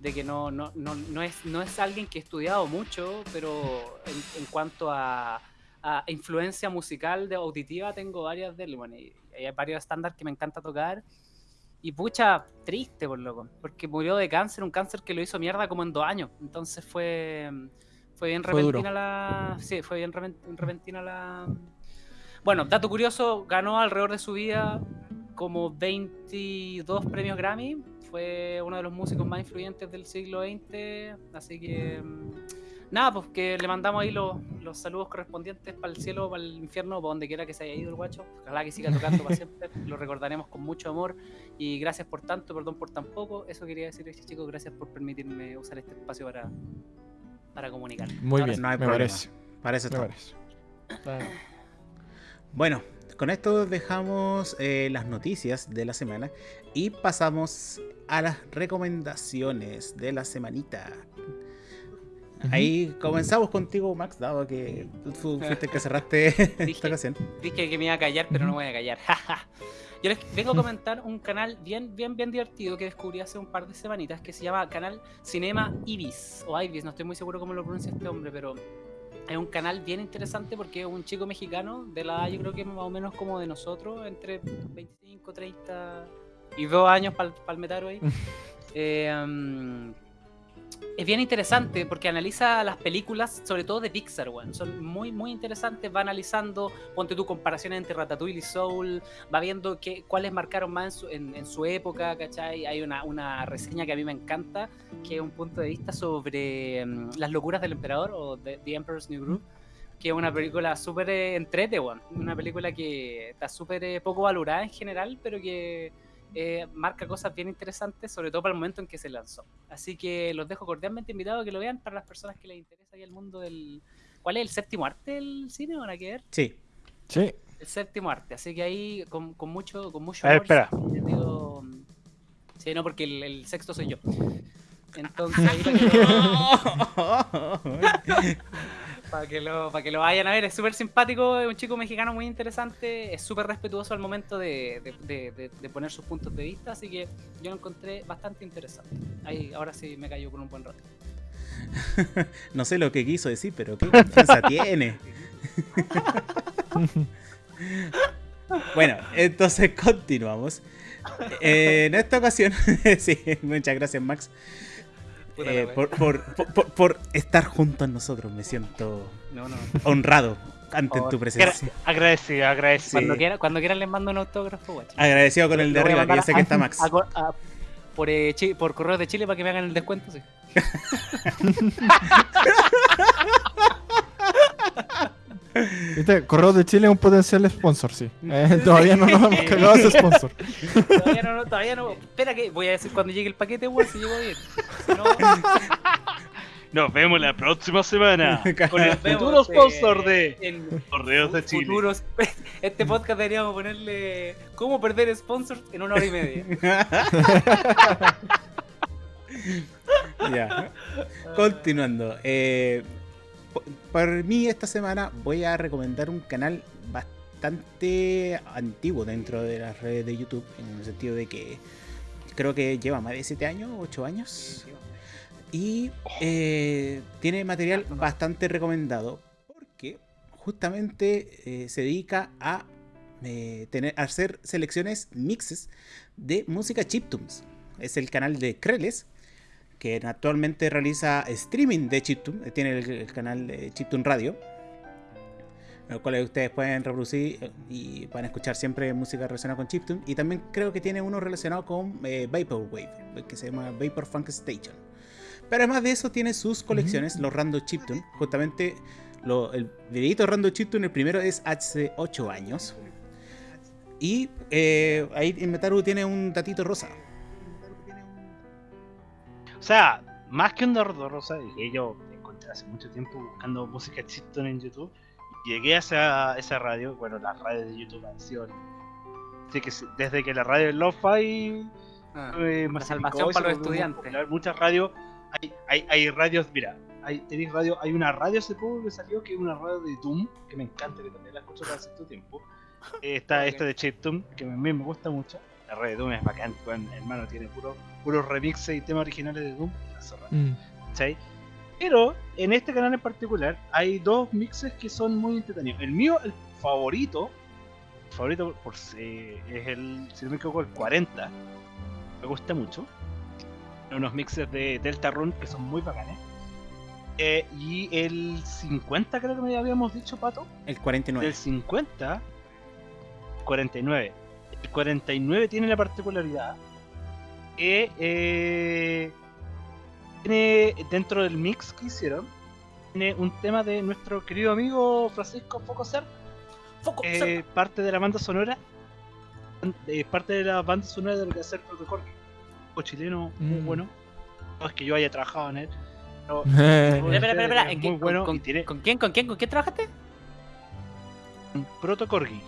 De que no, no, no, no, es, no es alguien que he estudiado mucho, pero en, en cuanto a, a influencia musical de auditiva tengo varias de él. Bueno, y hay varios estándares que me encanta tocar. Y pucha, triste por loco, porque murió de cáncer, un cáncer que lo hizo mierda como en dos años. Entonces fue, fue bien Fue duro. repentina la. Sí, fue bien repen- repentina la. Bueno, dato curioso, ganó alrededor de su vida como 22 premios Grammy. Fue uno de los músicos más influyentes del siglo XX. Así que. mm, Nada, pues que le mandamos ahí los, los saludos correspondientes para el cielo, para el infierno, para donde quiera que se haya ido el guacho. Ojalá que siga tocando para siempre. Lo recordaremos con mucho amor. Y gracias por tanto, perdón por tan poco. Eso quería decirles, chicos. Gracias por permitirme usar este espacio para, para comunicar. Muy Ahora bien, no hay me problema. parece. Para eso Me estamos. parece. Bueno, con esto dejamos eh, las noticias de la semana y pasamos a las recomendaciones de la semanita. Ahí comenzamos contigo, Max, dado que tú fu- fuiste el que cerraste esta Dije. ocasión. Dije que me iba a callar, pero no me voy a callar. Yo les vengo a comentar un canal bien, bien, bien divertido que descubrí hace un par de semanitas que se llama Canal Cinema Ibis o Ibis, no estoy muy seguro cómo lo pronuncia este hombre, pero es un canal bien interesante porque es un chico mexicano de la edad, yo creo que más o menos como de nosotros, entre 25, 30 y 2 años para el metaro ahí. Eh, um, es bien interesante porque analiza las películas, sobre todo de Pixar. Son muy, muy interesantes. Va analizando, ponte tu comparaciones entre Ratatouille y Soul. Va viendo qué, cuáles marcaron más en su, en- en su época, ¿cachai? Hay una, una reseña que a mí me encanta, que es un punto de vista sobre mm, Las locuras del emperador o The, The Emperor's New Groove. Que es una película súper eh, entrete. Una película que está súper eh, poco valorada en general, pero que eh, marca cosas bien interesantes, sobre todo para el momento en que se lanzó. Así que los dejo cordialmente invitados a que lo vean para las personas que les interesa ahí el mundo del... ¿Cuál es el séptimo arte del cine? ¿Van a ver? Sí. Sí. El séptimo arte. Así que ahí con, con mucho, con mucho A ver, espera. digo- Sí, no, porque el, el sexto soy yo. Entonces ahí para que, lo, que lo vayan a ver, es súper simpático, es un chico mexicano muy interesante, es súper respetuoso al momento de, de- poner sus puntos de vista, así que yo lo encontré bastante interesante. Ahí, ahora sí me cayó por un buen rato. No sé lo que quiso decir, pero qué confianza tiene. bueno, entonces continuamos. Eh, en esta ocasión, sí, muchas gracias Max eh, por, por- por- por- por estar junto a nosotros. Me siento No, no. honrado ante Oh, tu presencia. Agradecido, agradecido. Cuando, quiera, cuando quieran les mando un autógrafo, guacho. Agradecido con el de arriba, que yo sé que está Max. a co- a- por, eh, chi- por correo de Chile para que me hagan el descuento, sí. ¿Viste? Correo de Chile es un potencial sponsor, sí. Eh, todavía no nos hemos cagado ese sponsor. Todavía no, no, todavía no. Espera que voy a decir cuando llegue el paquete, weón, si llegó bien. Si no, Nos vemos la próxima semana con el vemos, futuro eh, sponsor de en Torneos de Chile. futuros. Este podcast deberíamos ponerle ¿Cómo perder sponsors en una hora y media? Ya. Continuando. eh, por mí esta semana voy a recomendar un canal bastante antiguo dentro de las redes de YouTube, en el sentido de que creo que lleva más de 7 años, 8 años, y eh, tiene material bastante recomendado, porque justamente eh, se dedica a, eh, tener, a hacer selecciones mixes de música chiptunes. Es el canal de Kreles, que actualmente realiza streaming de Chiptune, eh, tiene el, el canal de Chiptune Radio, en el cual ustedes pueden reproducir eh, y pueden escuchar siempre música relacionada con Chiptune. Y también creo que tiene uno relacionado con eh, Vaporwave, que se llama Vapor Funk Station. Pero además de eso tiene sus colecciones, los Rando Chiptune. Justamente lo- el videito Rando Chiptune, el primero es hace 8 años. Y eh, ahí en Metaru tiene un datito rosa. O sea, más que un Dordo Rosa, que yo encontré hace mucho tiempo buscando música chiptune en YouTube, llegué a esa, radio, bueno, las radios de YouTube han sido... Así que desde que la radio Lo-Fi Ah, eh, la salvación para los estudiantes. popular, Muchas radios, hay, hay, hay radios, mira, hay, tenéis radio, hay una radio hace poco que salió que es una radio de Doom, que me encanta, que también la escucho hace cierto tiempo. Eh, está Ok. esta de Chiptune, que a mí me gusta mucho. La radio de Doom es bacán, weón, hermano, tiene puro, puros remixes y temas originales de Doom. la zorra. Mm. ¿cachai? Pero en este canal en particular hay dos mixes que son muy entretenidos. El mío, el favorito, el favorito por, eh, es el, si no me equivoco, el 40. Me gusta mucho. Unos mixes de Delta Run que son muy bacanes. Eh, y el 50 creo que me habíamos dicho, Pato. El 49. Del 50, 49. El 49 tiene la particularidad que eh, tiene dentro del mix que hicieron, tiene un tema de nuestro querido amigo Francisco Focoser, Foco, eh, parte de la banda sonora, eh, parte de la banda sonora de lo que hace el protocolo, o chileno muy Mm. bueno. No es que yo haya trabajado en él, pero Espera, espera, espera, Es ¿en muy qué- bueno con, y tiene- con quién, con quién, con quién trabajaste? Proto Corgi.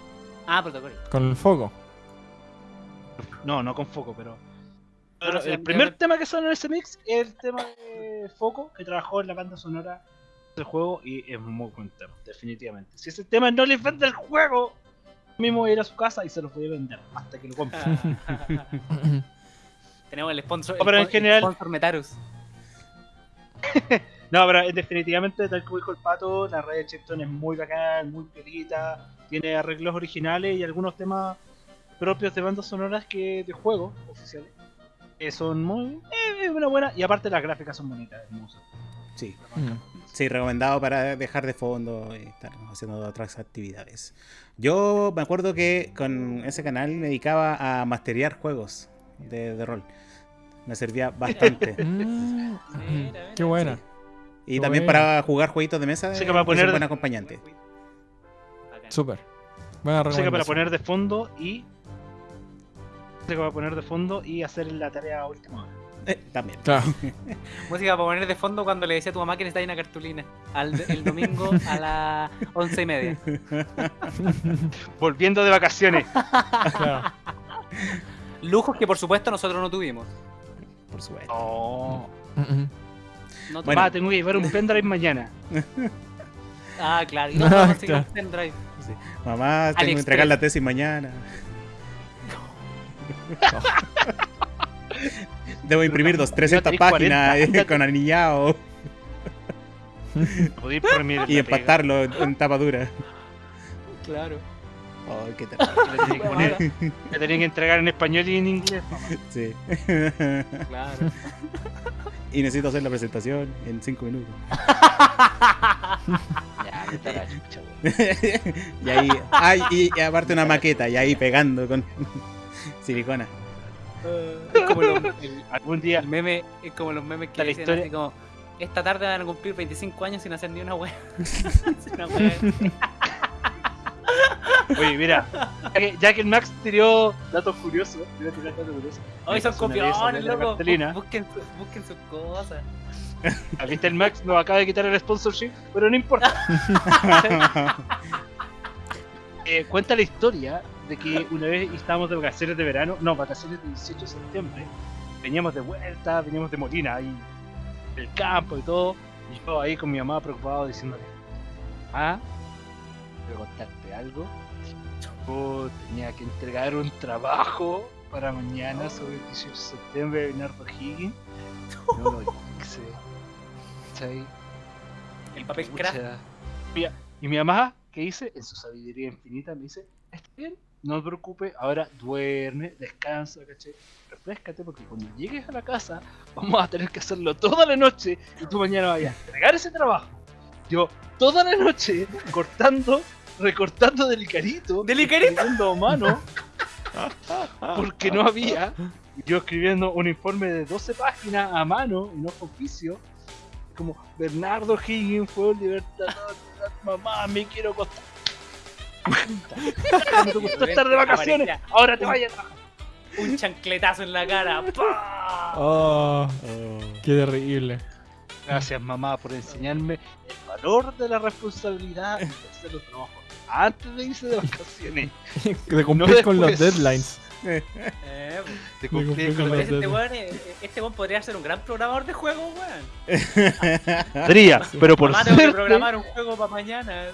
Ah, protocolo. Con el foco. No, no con foco, pero. Pero el primer me- tema que suena en ese mix es el tema de Foco, que trabajó en la banda sonora del juego y es muy buen tema, definitivamente. Si ese tema no les vende el juego, yo mismo voy a ir a su casa y se los voy a vender hasta que lo compren. Tenemos el sponsor. No, pero el en general- el sponsor Metarus. No, pero definitivamente, tal como dijo el pato, la radio de Chipton es muy bacán, muy pelita, tiene arreglos originales y algunos temas propios de bandas sonoras que de juegos oficiales. Que son muy. Eh, una buena. Y aparte las gráficas son bonitas, hermosas. Sí. Mm. Sí, recomendado para dejar de fondo y estar haciendo otras actividades. Yo me acuerdo que con ese canal me dedicaba a masterear juegos de, de rol. Me servía bastante. Mm. Mira, Qué buena. Y Qué también para jugar jueguitos de mesa. Eh, que para es un poner. buen acompañante. Súper. Buena Música para recomendación. poner de fondo y. Música para poner de fondo y hacer la tarea a última hora. Eh, también. Claro. Música para poner de fondo cuando le decía a tu mamá que necesitaba una cartulina. Al, el domingo a las once y media. Volviendo de vacaciones. claro. Lujos que por supuesto nosotros no tuvimos. Por supuesto. Oh. Mm, mm. No Bueno. Va, tengo que llevar un pendrive mañana. Ah, claro. Y no Ah, puedo conseguir claro. un pendrive. Sí. Mamá, tengo que entregar la tesis mañana. Debo imprimir dos, 300 tenéis páginas 40, eh, con anillado y empatarlo en tapa dura. Claro. Oh, qué terrible. Le tenía que entregar en español y en inglés. mamá. Sí. Claro. y necesito hacer la presentación en 5 minutos. Ya, la chucha, y ahí, ay, y aparte una maqueta, y ahí pegando con silicona. Es como los, el, Algún día el meme, es como los memes que dicen historia- así como esta tarde van a cumplir 25 años sin hacer ni una wea. Una wea. Oye, mira, ya que, ya que el Max tiró datos curiosos, voy a tirar datos curiosos. Hoy son copiones, loco. Busquen, su- busquen sus cosas. ¿Viste el Max? Nos acaba de quitar el sponsorship, pero no importa. Eh, cuenta la historia de que una vez estábamos de vacaciones de verano, no, vacaciones del 18 de septiembre, veníamos de vuelta, veníamos de Molina, ahí del campo y todo, y yo ahí con mi mamá preocupado diciéndole, ah, quiero contarte algo, yo tenía que entregar un trabajo para mañana sobre el 18 de septiembre de Bernardo Higgins, no lo hice, ¿cachai? El papel craft. Y mi mamá, ¿qué hice? En su sabiduría infinita me dice, está bien, no te preocupes, ahora duerme, descansa, ¿cachai? Refrescate porque cuando llegues a la casa vamos a tener que hacerlo toda la noche y tú mañana vayas a entregar ese trabajo. Yo toda la noche cortando, recortando del carito, ¿Del Icarito? a mano, porque no había. Yo escribiendo un informe de 12 páginas a mano y no con oficio, como Bernardo Higgins fue un libertador, mamá, me quiero acostar. No te gustó estar de vacaciones, Aparecía ahora te un- vayas a trabajar. Un chancletazo en la cara. ¡Pah! Oh, Oh. qué terrible. Gracias mamá por enseñarme el valor de la responsabilidad de hacer los trabajos antes de irse de vacaciones. De cumplir con los después. deadlines. Eh, De cumplir cumplir con con los los este weón, este weón podría ser un gran programador de juegos, weón. Podría, pero por Mamá, tengo que suerte, programar un juego para mañana.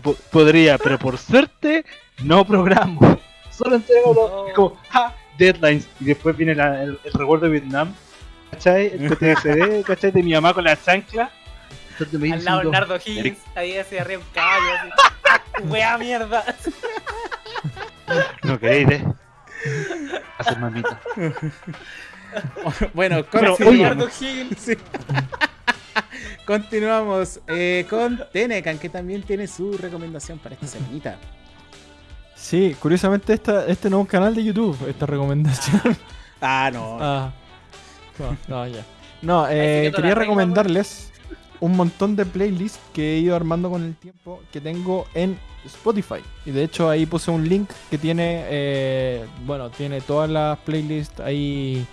Po- podría, pero por suerte no programo. Solo entrego los No. como, ja, deadlines. Y después viene la- el, el recuerdo de Vietnam. ¿Cachai? El PTSD, ¿cachai? De mi mamá con la chancla. Entonces me Al lado diciendo, Bernardo Higgins, ahí hacia arriba un caballo. Así. Wea mierda. No queréis, ¿eh? Hacer mamita. bueno, Pero, continuamos. Bernardo Higgins. Sí. Continuamos eh, con Tenecan, que también tiene su recomendación para esta semanita. Sí, curiosamente esta, este nuevo canal de YouTube, esta recomendación. Ah, no. Ah. No, no, ya. No, eh, quería recomendarles un montón de playlists que he ido armando con el tiempo que tengo en Spotify. Y de hecho ahí puse un link que tiene, eh, bueno, tiene todas las playlists ahí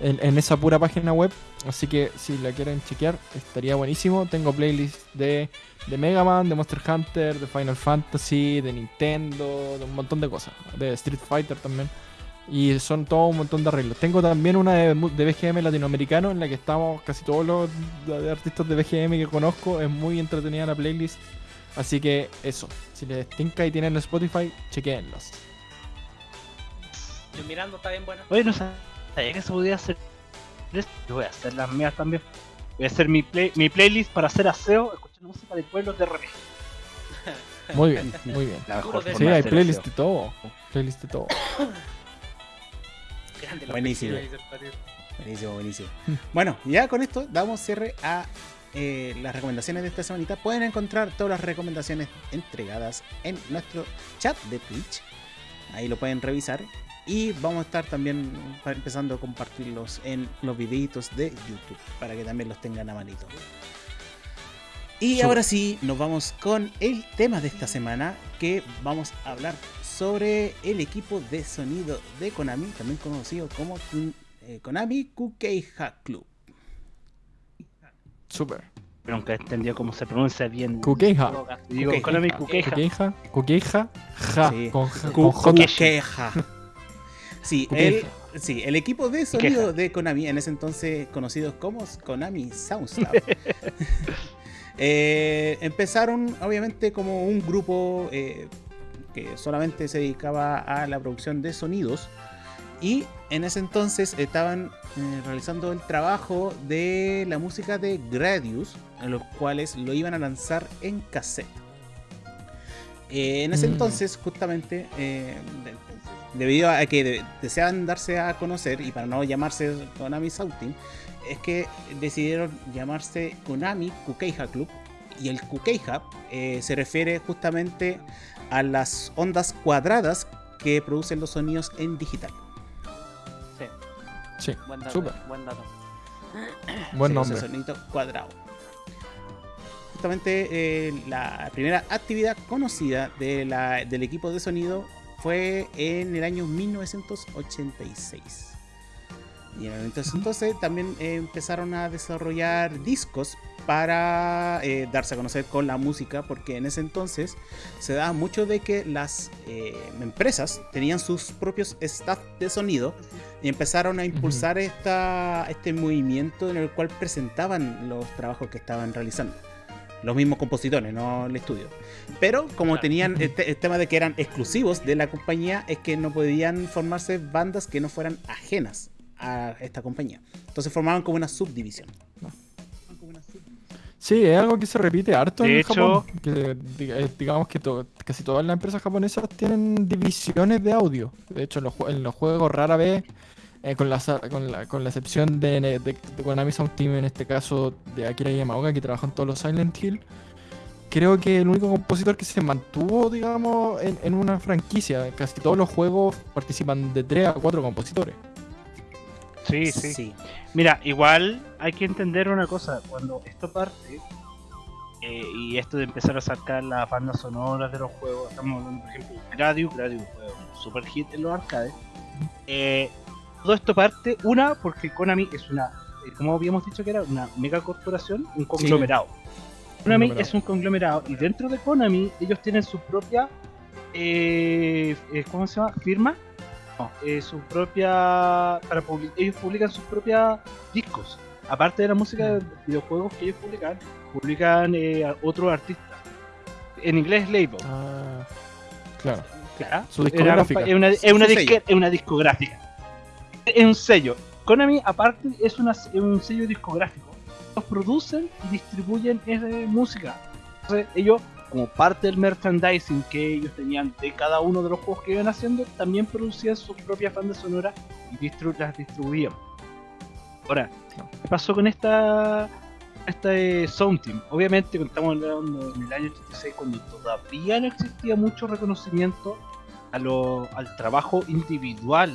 en, en esa pura página web. Así que si la quieren chequear, estaría buenísimo. Tengo playlists de, de Mega Man, de Monster Hunter, de Final Fantasy, de Nintendo, de un montón de cosas. De Street Fighter también. Y son todo un montón de arreglos. Tengo también una de, BGM latinoamericano en la que estamos casi todos los artistas de BGM que conozco. Es muy entretenida la playlist. Así que eso, si les tinca y tienen Spotify, chequeenlos. Yo mirando está bien bueno. Oye, no sabía que se podía hacer Yo voy a hacer las mías también. Voy a hacer mi, play, mi playlist para hacer aseo, escuchando música de pueblos de RPG. Muy bien, muy bien. La Sí, hay playlist aseo. de todo. Playlist de todo. Buenísimo. Buenísimo, buenísimo. Bueno, ya con esto damos cierre a eh, las recomendaciones de esta semanita. Pueden encontrar todas las recomendaciones entregadas en nuestro chat de Twitch. Ahí lo pueden revisar. Y vamos a estar también empezando a compartirlos en los videitos de YouTube para que también los tengan a manito. Y ahora sí, nos vamos con el tema de esta semana, que vamos a hablar sobre el equipo de sonido de Konami, también conocido como Kun- eh, Konami Kukeiha Club. Super. Pero nunca he entendido cómo se pronuncia bien. Kukeija. Digo. Konami Kukeija. Kukeija. Kukeija. Ja. Sí. Con, Sí, el, Kukeiha. sí, el equipo de sonido de Konami, en ese entonces conocidos como Konami Soundslab. Eh, empezaron obviamente como un grupo eh, que solamente se dedicaba a la producción de sonidos y en ese entonces estaban eh, realizando el trabajo de la música de Gradius, en los cuales lo iban a lanzar en cassette. Eh, en ese Mm. entonces, justamente, debido a que de- deseaban darse a conocer y para no llamarse Konami Southing, es que decidieron llamarse Konami Kukeija Club. Y el Kukeija eh, se refiere justamente a las ondas cuadradas que producen los sonidos en digital. Sí, Sí, buen dato. súper. Buen dato. Buen Sí, nombre. sonido cuadrado. Justamente eh, la primera actividad conocida de la- del equipo de sonido fue en el año 1986. Y en el entonces, entonces también eh, empezaron a desarrollar discos para eh, darse a conocer con la música, porque en ese entonces se daba mucho de que las eh, empresas tenían sus propios staff de sonido y empezaron a impulsar esta, este movimiento en el cual presentaban los trabajos que estaban realizando. Los mismos compositores, no el estudio. Pero como Claro. tenían el, te- el tema de que eran exclusivos de la compañía, es que no podían formarse bandas que no fueran ajenas a esta compañía. Entonces formaban como una subdivisión. Sí, es algo que se repite harto De en hecho- Japón. Que, eh, digamos que to- casi todas las empresas japonesas tienen divisiones de audio. De hecho, en los, en los juegos rara vez, eh, con, la, con, la, con la excepción de, de, de Konami Sound Team, en este caso de Akira Yamaoka, que trabajó en todos los Silent Hill, creo que el único compositor que se mantuvo, digamos, en, en una franquicia. Casi todos los juegos participan de 3 a 4 compositores. Sí, sí. Mira, igual hay que entender una cosa, cuando esto parte, eh, y esto de empezar a sacar las bandas sonoras de los juegos, estamos hablando, por ejemplo, de Gradius, Gradius fue un super hit en los arcades, eh, todo esto parte, una, porque Konami es una, eh, como habíamos dicho que era, una mega corporación, un conglomerado. Konami Conglomerado. es un conglomerado, y dentro de Konami ellos tienen su propia, eh, eh, ¿cómo se llama? ¿Firma? No, eh, su propia. Para publi- ellos publican sus propios discos. Aparte de la música de videojuegos que ellos publican, publican eh, a otros artistas. En inglés, label. Ah, claro. Claro. Su discográfica. compa- Es una, es Su- una su disque- sello. es una discográfica. Es un sello. Konami, aparte, es, una, un sello discográfico. Ellos producen y distribuyen esa música. Entonces, ellos, como parte del merchandising que ellos tenían de cada uno de los juegos que iban haciendo, también producían sus propias bandas sonoras y distru- las distribuían. Ahora, ¿qué pasó con esta este Sound Team? Obviamente, estamos hablando en el año 86, cuando todavía no existía mucho reconocimiento a lo- al trabajo individual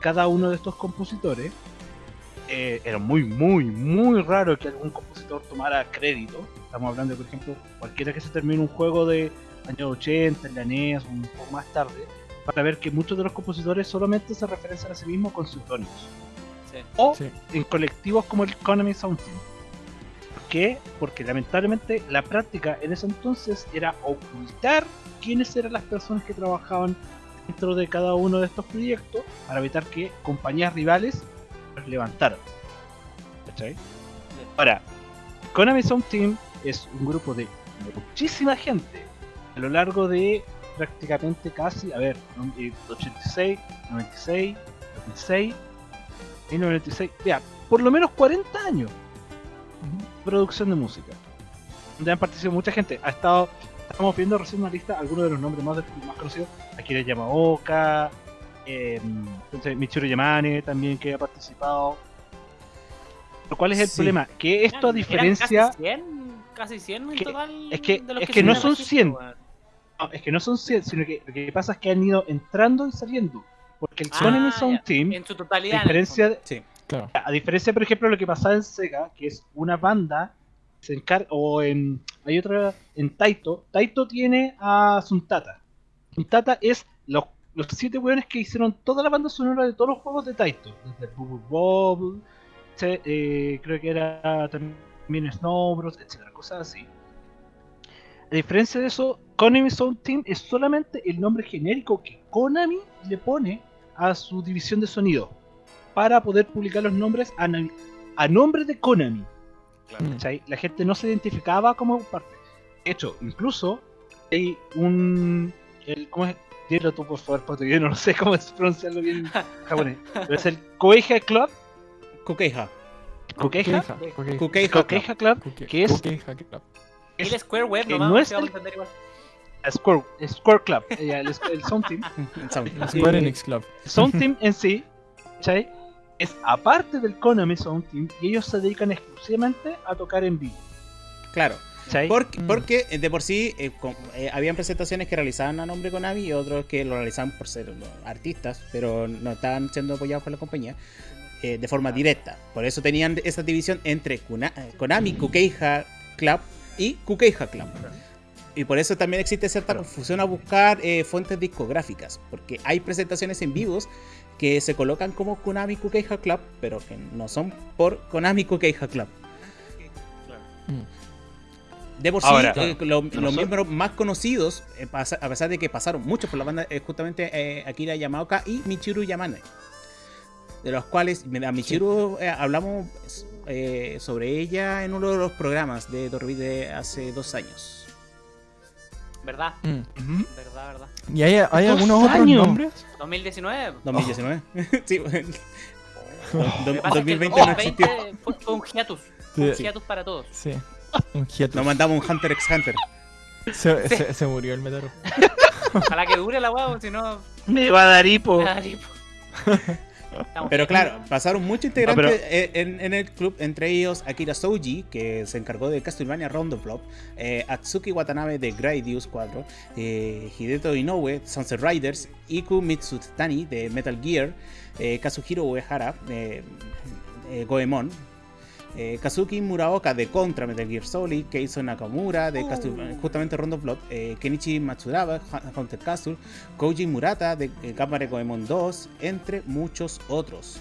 cada uno de estos compositores, eh, era muy, muy, muy raro que algún compositor tomara crédito. Estamos hablando, por ejemplo, cualquiera que se termine un juego de años 80, en la NES, un poco más tarde, para ver que muchos de los compositores solamente se referencian a sí mismos con seudónimos. Sí. O Sí. en colectivos como el Economy Sound Team. ¿Por qué? Porque lamentablemente la práctica en ese entonces era ocultar quiénes eran las personas que trabajaban dentro de cada uno de estos proyectos para evitar que compañías rivales los levantaran. ¿Cachai? Ahora, Konami Sound Team es un grupo de muchísima gente a lo largo de prácticamente casi, a ver, no- eh, 86, 96, 2006, 1996, ya, por lo menos 40 años de producción de música. Donde han participado mucha gente. Ha estado, estamos viendo recién una lista, algunos de los nombres más, más conocidos. Akira Yamaoka, eh, entonces Michiru Yamane también que ha participado. Pero ¿cuál es el Sí. problema? Que esto a diferencia... Casi 100, casi 100 en Que- total. es que- de los es que no son registro, 100. weón. No, es que no son 100, sino que lo que pasa es que han ido entrando y saliendo. Porque el Ah, Konami Sound ya. Team, En su a totalidad. el diferencia, de- Sí. Claro. a diferencia, por ejemplo, de lo que pasaba en Sega, que es una banda, se encarga, o en, hay otra, en Taito, Taito tiene a Suntata. Suntata es los, los siete weones que hicieron toda la banda sonora de todos los juegos de Taito, desde Bubble se- eh, creo que era también Snow etcétera, cosas así. A diferencia de eso, Konami Sound Team es solamente el nombre genérico que Konami le pone a su división de sonido para poder publicar los nombres a nombre de Konami. Claro. Mm. ¿cachai? La gente no se identificaba como parte. De hecho, incluso hay un. El, ¿Cómo es? Dilo tú, por favor, porque yo no sé cómo es pronunciarlo bien en japonés. Pero es el Koeiha Club. Kokeija. Kokeija Club. Que es- el Square Web que nomás, no es el- Square, Square Club. eh, el, el Sound Team. Sound. Square Eh, Enix Club. Sound Team en sí, ¿cachai? Es aparte del Konami Sound Team y ellos se dedican exclusivamente a tocar en vivo. Claro. Mm. porque eh, de por sí eh, con- eh, habían presentaciones que realizaban a nombre Konami y otros que lo realizaban por ser los artistas, pero no estaban siendo apoyados por la compañía eh, de forma directa. Por eso tenían esa división entre Kuna- eh, Konami, Kukeija Club y Kukeija Club. Y por eso también existe cierta confusión a buscar eh, fuentes discográficas, porque hay presentaciones en vivos que se colocan como Konami Kukeija Club, pero que no son por Konami Kukeija Club. Mm. De por sí, Ahora, eh, lo- los miembros más conocidos, eh, pasa- a pesar de que pasaron muchos por la banda, es justamente eh, Akira Yamaoka y Michiru Yamane. De los cuales, a Michiru hablamos sobre ella en uno de los programas de Dorbi de hace dos años. ¿Verdad? Mm. ¿Verdad, verdad? ¿Y hay, hay algunos otros años. nombres? 2019. 2019. sí, bueno. Do- el 2020 no 2020 existió. fue, fue un hiatus. Fue un Sí. hiatus para todos. Sí. Un hiatus. Nos mandamos un Hunter x Hunter. Se, se- se murió el Metaro. Ojalá que dure la hueá, si no. Me va a dar hipo. me da tipo. Estamos Pero claro, pasaron muchos integrantes No, pero- en, en el club, entre ellos Akira Souji, que se encargó de Castlevania Round of Blood, eh, Atsuki Watanabe de Gradius 4, eh, Hideto Inoue, Sunset Riders, Iku Mitsutani de Metal Gear, eh, Kazuhiro Uehara, eh, eh, Goemon, eh, Kazuki Muraoka de Contra Metal Gear Solid, Keizo Nakamura de Castle- justamente Round of Blood, eh, Kenichi Matsuraba, Haunted Castle, Koji Murata de eh, Gamare Goemon 2, entre muchos otros.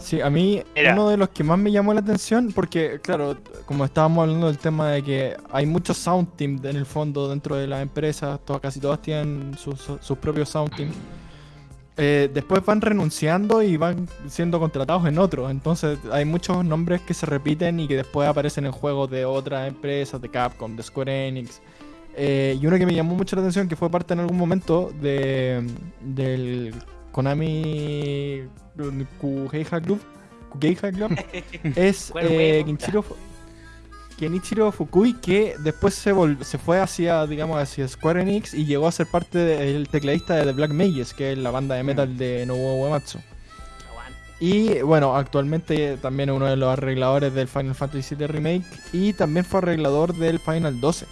Sí, a mí Mira. uno de los que más me llamó la atención, porque claro, como estábamos hablando del tema de que hay muchos sound team en el fondo dentro de las empresas, todas, casi todas tienen sus, sus propios sound team. Eh, después van renunciando y van siendo contratados en otros. Entonces hay muchos nombres que se repiten y que después aparecen en juegos de otras empresas, de Capcom, de Square Enix. Eh, y uno que me llamó mucho la atención, que fue parte en algún momento de, del Konami Kugeija Club, Kugeija Club es eh, Web. Kenichiro, Fu- Kenichiro Fukui, que después se, vol- se fue hacia, digamos, hacia Square Enix y llegó a ser parte del tecladista de The Black Mages, que es la banda de metal de Nobuo Uematsu. Y bueno, actualmente también es uno de los arregladores del Final Fantasy VII Remake y también fue arreglador del Final 12.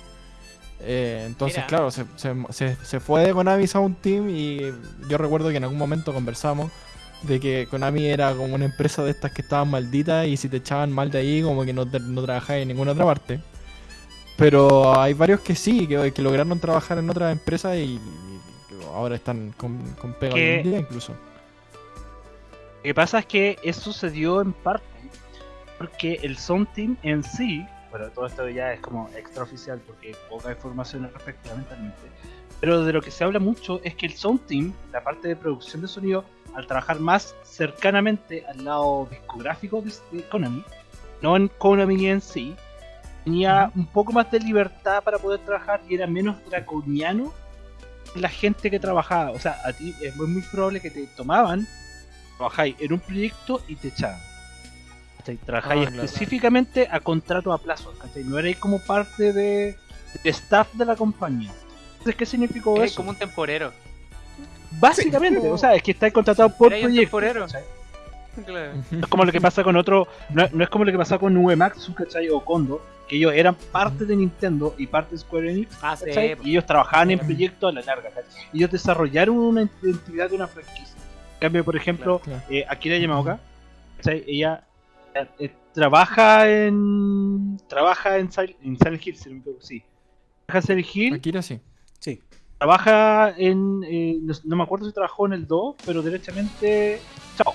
Eh, entonces, Mira. claro, se, se, se- fue de Konami Sound Team y yo recuerdo que en algún momento conversamos de que Konami era como una empresa de estas que estaban malditas y si te echaban mal de ahí como que no, no trabajabas en ninguna otra parte. Pero hay varios que sí, que, que lograron trabajar en otras empresas y, ahora están con, con pega hoy en día incluso. Lo que pasa es que eso sucedió en parte porque el Sound Team en sí, bueno, todo esto ya es como extraoficial porque poca información al respecto, lamentablemente. Pero de lo que se habla mucho es que el Sound Team, la parte de producción de sonido, al trabajar más cercanamente al lado discográfico de, Konami, no en Konami en sí, tenía un poco más de libertad para poder trabajar y era menos draconiano la gente que trabajaba. O sea, a ti es muy, muy probable que te tomaban trabajáis en un proyecto y te echaban. Trabajáis Ah, claro. específicamente a contrato a plazo, ¿cachai? No erais como parte de, de staff de la compañía. Entonces, ¿qué significó Eres eso? como un temporero. Básicamente, o sea, es que estáis contratado por un proyecto. temporero. Claro. No es como lo que pasa con otro, no, no es como lo que pasaba con Uematsu, ¿cachai? O Kondo, que ellos eran parte de Nintendo y parte de Square Enix, Ah. Y ellos trabajaban en proyectos a la larga, ¿cachai? Y ellos desarrollaron una identidad de una franquicia. En cambio, por ejemplo, Claro. eh, Akira Yamaoka, ¿cachai? ella eh, eh, trabaja en trabaja en, Sil- en Silent Hill, si no me equivoco, sí. Trabaja en Silent Hill, Akira sí. Sí. trabaja en, eh, no, me acuerdo si trabajó en el 2, pero derechamente, chao.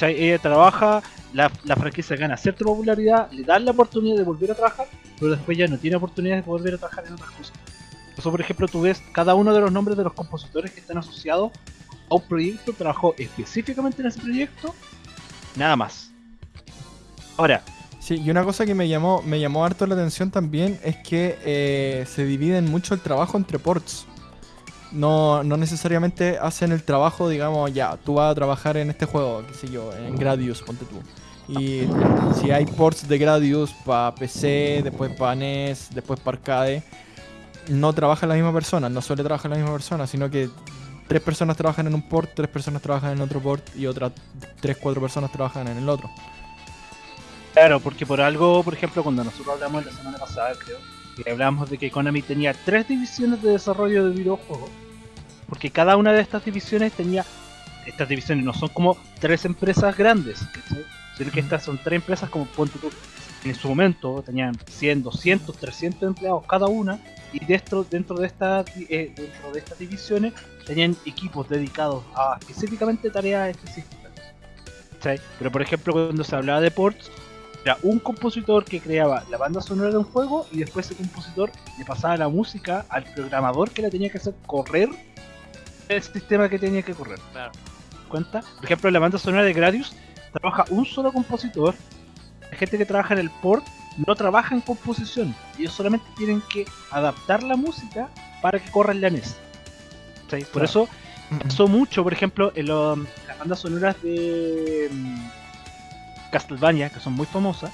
Ella trabaja, la, la franquicia gana cierta popularidad, le dan la oportunidad de volver a trabajar, pero después ya no tiene oportunidad de volver a trabajar en otras cosas. Eso, por ejemplo, tú ves cada uno de los nombres de los compositores que están asociados a un proyecto, trabajó específicamente en ese proyecto, nada más. Ahora, Sí, y una cosa que me llamó, me llamó harto la atención también es que eh, se dividen mucho el trabajo entre ports. No, no necesariamente hacen el trabajo, digamos, ya, tú vas a trabajar en este juego, qué sé yo, en Gradius, ponte tú. Y si hay ports de Gradius para PC, después para NES, después para arcade, no trabaja la misma persona, no suele trabajar la misma persona, sino que tres personas trabajan en un port, tres personas trabajan en otro port y otras tres, cuatro personas trabajan en el otro. Claro, porque por algo, por ejemplo, cuando nosotros hablamos la semana pasada, creo, que hablamos de que Konami tenía tres divisiones de desarrollo de videojuegos, porque cada una de estas divisiones tenía, estas divisiones no son como tres empresas grandes, ¿cachai? sino que estas son tres empresas como ponte en su momento tenían 100, 200, 300 empleados cada una, y dentro, dentro, de, estas, eh, dentro de estas divisiones tenían equipos dedicados a específicamente tareas específicas. Pero por ejemplo, cuando se hablaba de ports, era un compositor que creaba la banda sonora de un juego y después ese compositor le pasaba la música al programador que la tenía que hacer correr el sistema que tenía que correr. Claro. ¿Cuenta? Por ejemplo, la banda sonora de Gradius trabaja un solo compositor. La gente que trabaja en el port no trabaja en composición. Ellos solamente tienen que adaptar la música para que corra en la NES. Por Claro. eso pasó mucho, por ejemplo, en lo- las bandas sonoras de mm, Castlevania, que son muy famosas,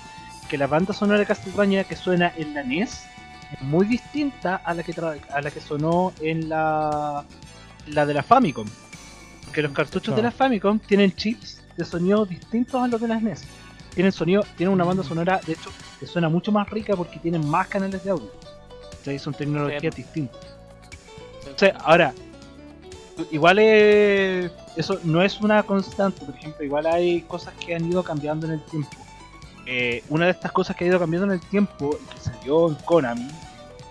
que la banda sonora de Castlevania que suena en la NES es muy distinta a la que, tra- a la que sonó en la, la de la Famicom. Porque los cartuchos de la Claro. Famicom tienen chips de sonido distintos a los de las NES. Tienen sonido, tienen una banda sonora, de hecho, que suena mucho más rica porque tienen más canales de audio. O sea, son tecnologías distintas. O sea, ahora, igual eh, eso no es una constante, por ejemplo, igual hay cosas que han ido cambiando en el tiempo. Eh, una de estas cosas que ha ido cambiando en el tiempo que salió en Konami,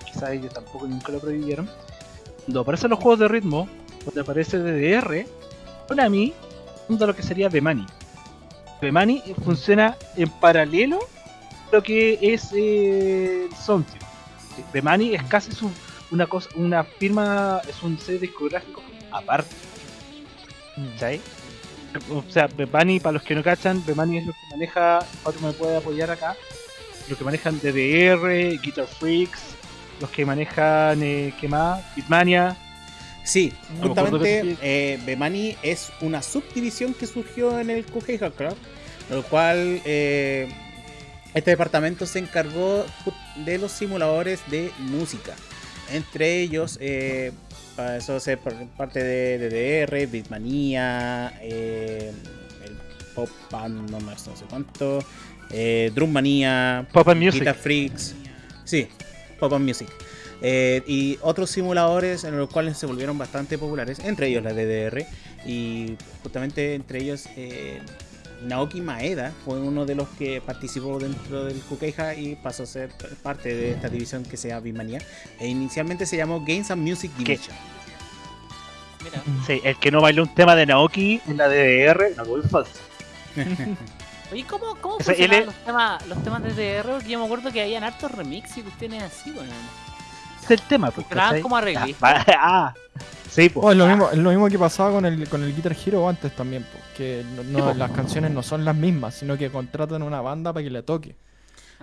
quizás ellos tampoco nunca lo prohibieron, cuando aparecen los juegos de ritmo, cuando aparece DDR, Konami funda lo que sería Bemani. Bemani funciona en paralelo a lo que es eh, el Soundtree. Bemani es casi su, una cosa, una firma, es un sello discográfico aparte. ¿Cachai? O sea, Bemani, para los que no cachan, Bemani es lo que maneja, otro me puede apoyar acá, lo que manejan DDR, Guitar Freaks, los que manejan, eh, ¿qué más? Bitmania. Sí, justamente eh, Bemani es una subdivisión que surgió en el QG Hackcraft, lo cual eh, este departamento se encargó de los simuladores de música. Entre ellos, eh, para eso par- parte de DDR, Beatmania, eh, el Pop Band, no no sé cuánto, eh, Drummania, Pop and Music. Guitar Freaks. Sí, Pop and Music. Eh, y otros simuladores en los cuales se volvieron bastante populares, entre ellos la DDR. Y justamente entre ellos eh, Naoki Maeda fue uno de los que participó dentro del Kukeija y pasó a ser parte de esta división que se llama Bimania. E inicialmente se llamó Games and Music Division. Mira. Sí, el que no bailó un tema de Naoki en la DDR, no fue falso. Oye, ¿cómo, cómo funcionaban los, temas, los temas de DDR? Porque yo me acuerdo que habían hartos remix y cuestiones así, weón. Es el tema, pues. ¿cachai? como arreglistas. Ah, ah, sí, pues. Oh, es, lo mismo, es lo mismo que pasaba con el, con el Guitar Hero antes también, po, que no, no- Sí, po. las canciones no son las mismas, sino que contratan una banda para que le toque.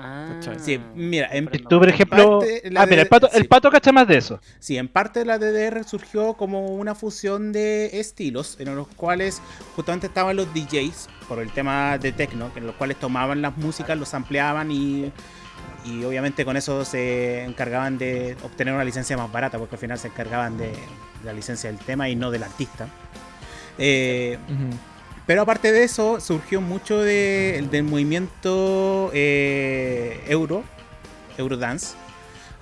Ah. Sí, mira, en-. Tú, por ejemplo. parte, Ah, mira, el pato, sí. el pato cacha más de eso. Sí, en parte la DDR surgió como una fusión de estilos, en los cuales justamente estaban los DJs, por el tema de techno, en los cuales tomaban las músicas, los ampliaban y, y obviamente con eso se encargaban de obtener una licencia más barata, porque al final se encargaban de la licencia del tema y no del artista. Eh, Ujú. pero aparte de eso, surgió mucho de- del movimiento eh, euro, Eurodance,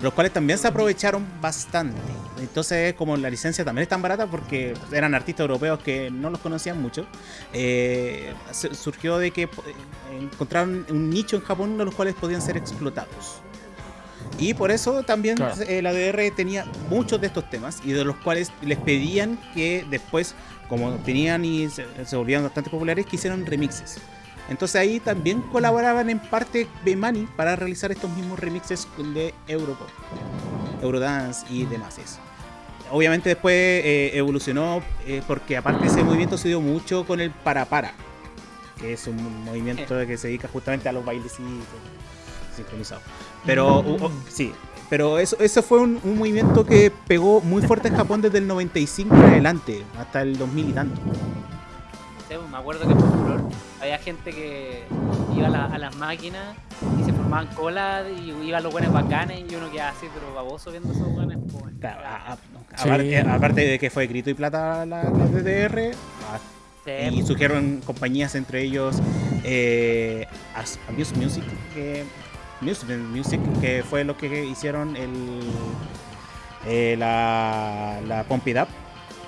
los cuales también se aprovecharon bastante. Entonces, como la licencia también es tan barata, porque eran artistas europeos que no los conocían mucho, eh, su- surgió de que eh, encontraron un nicho en Japón de los cuales podían ser explotados. Y por eso también Claro. eh, la DR tenía muchos de estos temas y de los cuales les pedían que después, como tenían y se, se volvían bastante populares, que hicieran remixes. Entonces ahí también colaboraban en parte Bemani para realizar estos mismos remixes de Europop, Eurodance y demás. eso. Obviamente después eh, evolucionó eh, porque aparte ese movimiento se dio mucho con el para para. que es un movimiento que se dedica justamente a los bailecitos sincronizados. Pero Mm. uh, uh, sí, pero eso, eso fue un, un movimiento que pegó muy fuerte en Japón desde el 95 en adelante, hasta el 2000 y tanto. Sí, pues, me acuerdo que por había gente que iba a, la- a las máquinas y se formaban colas y iban los buenos bacanes y uno quedaba así, pero baboso viendo esos buenos. Claro, a- a- Sí. aparte, aparte de que fue grito y plata la, la DDR, Sí, y surgieron compañías entre ellos eh, Music que Music, Music que fue lo que hicieron el eh, la, la Pump It Up.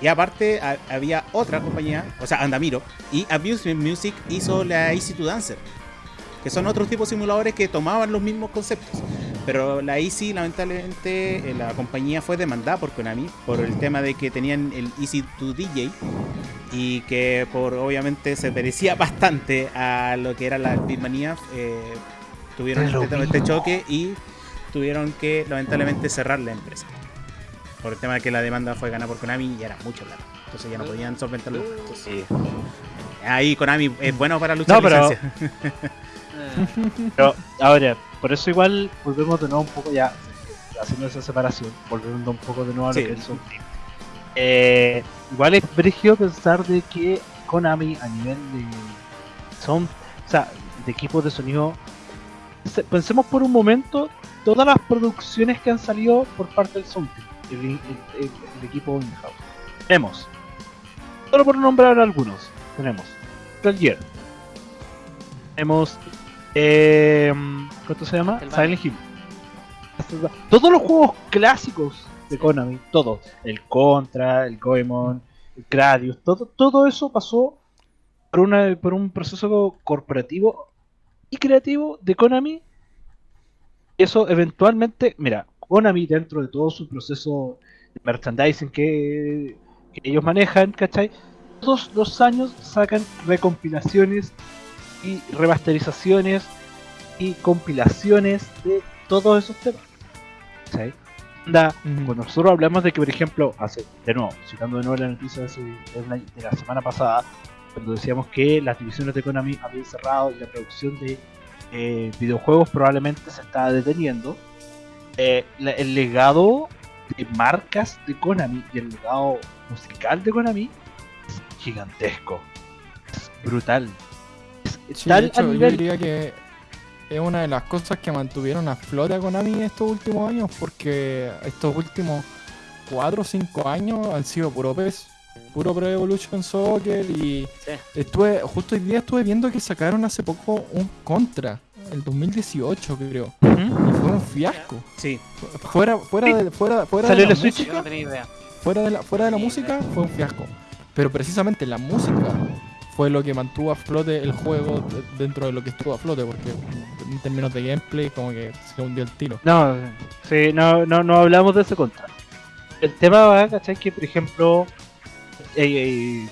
Y aparte ha- había otra compañía o sea Andamiro y Amusement Music hizo la Easy to Dancer que son otros tipos de simuladores que tomaban los mismos conceptos. Pero la Easy lamentablemente eh, la compañía fue demandada por Konami por el tema de que tenían el Easy to DJ y que por obviamente se parecía bastante a lo que era la Beatmania eh, tuvieron este, este choque y tuvieron que lamentablemente cerrar la empresa por el tema de que la demanda fue ganada por Konami y era mucho plata entonces ya no podían solventarlo Entonces, Sí. ahí Konami es bueno para luchar No, pero- ahora, por eso igual volvemos de nuevo un poco ya, haciendo esa separación, volviendo un poco de nuevo a lo Sí. que es Team. Eh, igual es brígido pensar de que Konami a nivel de son, o sea, de equipos de sonido, pensemos por un momento todas las producciones que han salido por parte del Sound Team, el, el- el- el equipo in-house. Tenemos, solo por nombrar algunos, tenemos Gear, tenemos, eh, ¿cuánto se llama? Silent Hill. Todos los juegos clásicos de Konami, todos, el Contra, el Goemon, el Gradius, todo, todo eso pasó por, una, por un proceso corporativo y creativo de Konami. Eso eventualmente, mira, Konami dentro de todo su proceso de merchandising que, que ellos manejan, ¿cachai? Todos los años sacan recompilaciones y remasterizaciones y compilaciones de todos esos temas. ¿cachai? Ujú. cuando nosotros hablamos de que, por ejemplo, hace, de nuevo, citando de nuevo la noticia de, de la semana pasada, cuando decíamos que las divisiones de Konami habían cerrado y la producción de eh, videojuegos probablemente se estaba deteniendo, eh, la- el legado de marcas de Konami y el legado musical de Konami es gigantesco, es brutal. Es Sí, tal de hecho, yo diría que es una de las cosas que mantuvieron a flote a Konami estos últimos años, porque estos últimos 4 o 5 años han sido puro PES, puro Pro Evolution Soccer y sí. estuve, justo hoy día estuve viendo que sacaron hace poco un Contra, el 2018 creo, y fue un fiasco. sí Fuera, fuera de, fuera, fuera Salió de la Switch. Música, no tenía idea. fuera de la, fuera de la Sí, música fue un fiasco. Pero precisamente la música fue lo que mantuvo a flote el juego de- dentro de lo que estuvo a flote, porque en términos de gameplay como que se hundió el tiro. No, sí, no, no, no hablamos de ese contra. El tema va, ¿cachai? Que por ejemplo, eh, eh,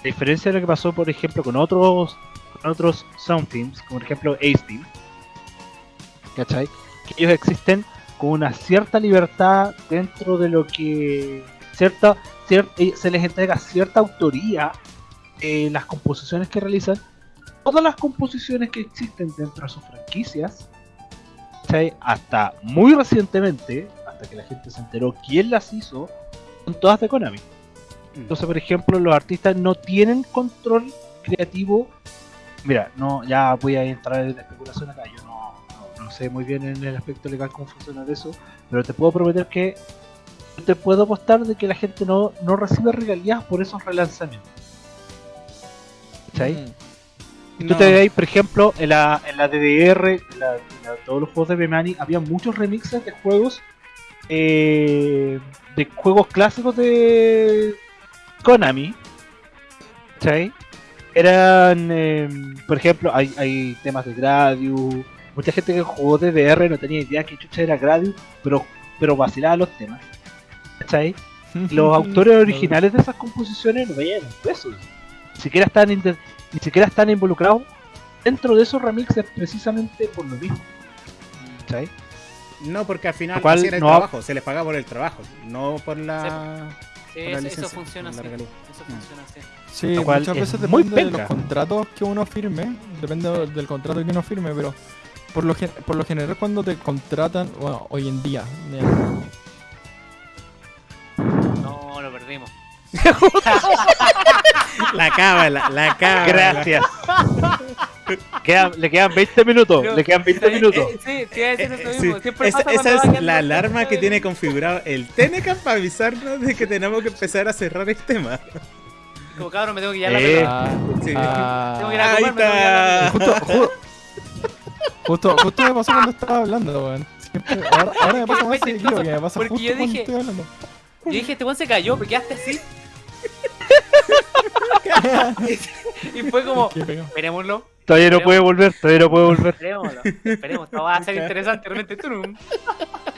a diferencia de lo que pasó, por ejemplo, con otros con otros sound teams, como por ejemplo Ace Team, ¿cachai? Que ellos existen con una cierta libertad dentro de lo que cierta, cier- eh, se les entrega cierta autoría en las composiciones que realizan. Todas las composiciones que existen dentro de sus franquicias ¿cachai? Hasta muy recientemente, hasta que la gente se enteró quién las hizo, son todas de Konami. Entonces, por ejemplo, los artistas no tienen control creativo. Mira, no, ya voy a entrar en la especulación acá. Yo no, no- no sé muy bien en el aspecto legal cómo funciona eso, pero te puedo prometer que te puedo apostar de que la gente no, no recibe regalías por esos relanzamientos. ¿Cachai? Mm. Y tú te veis, por ejemplo, en la, en la DDR, en, la- en la- todos los juegos de Bemani, había muchos remixes de juegos eh, de juegos clásicos de Konami. ¿Cachai? Eran, eh, por ejemplo, hay, hay temas de Gradius. Mucha gente que jugó DDR no tenía idea que chucha era Gradius, pero, pero vacilaba los temas. ¿Cachai? Los autores originales de esas composiciones no veían un peso. Ni siquiera están, ni siquiera están involucrados dentro de esos remixes precisamente por lo mismo. ¿Cachai? no porque al final cual era el no trabajo se les pagaba por el trabajo no por la Sí, por la eso, funciona así. Eso Mm. funciona así. Sí, muchas es veces muy depende de los contratos que uno firme, depende de- del contrato que uno firme, pero por lo, por lo general cuando te contratan, bueno, hoy en día, ya, No, lo perdimos. La cábala, la cábala. Gracias. Quedan- le quedan 20 minutos. Pero- le quedan 20 Eh, minutos. eh, Eh, sí, esa es la alarma que tiene configurado el Tenecan para avisarnos de que tenemos que empezar a cerrar el tema. Como cabrón, me tengo que ir a la Eh. Ah, Sí. ah, Tengo que ir a Ahí comer, me tengo que ir a la está. justo, ju- justo, justo me pasó cuando estaba hablando, weón. Ahora, ahora me pasa más seguido que me pasa porque justo yo cuando dije- estoy hablando. Yo dije, este weón se cayó, porque quedaste así. y fue como, esperémoslo, Todavía no puede volver. Todavía no puede volver. esperémoslo, esperemos, esto va a ser interesante, realmente.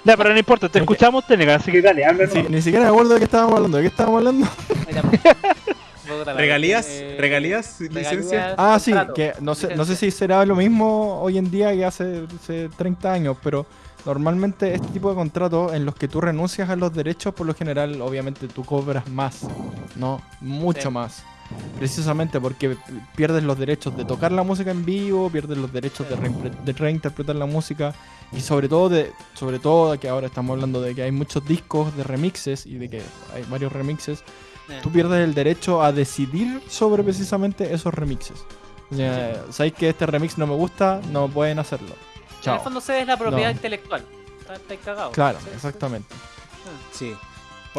Ya, pero no importa. Te escuchamos, Teneca. Así que dale, háblanos. Sí, ni siquiera me acuerdo de qué estábamos hablando. ¿De qué estábamos hablando? Regalías, eh, regalías, licencia. regalías, Ah, sí, contrato, que no sé, no sé si será lo mismo hoy en día que hace, hace 30 años, pero normalmente este tipo de contratos en los que tú renuncias a los derechos, por lo general, obviamente tú cobras más, ¿no? Mucho Sí. más. Precisamente porque pierdes los derechos de tocar la música en vivo, pierdes los derechos de, reimpre- de reinterpretar la música y sobre todo de sobre todo que ahora estamos hablando de que hay muchos discos de remixes y de que hay varios remixes Eh, tú pierdes el derecho a decidir sobre precisamente esos remixes. O sea, sabéis que este remix no me gusta, no pueden hacerlo. En el Chao. fondo cedes la propiedad No. intelectual. Está, está cagado. Claro, exactamente. Sí.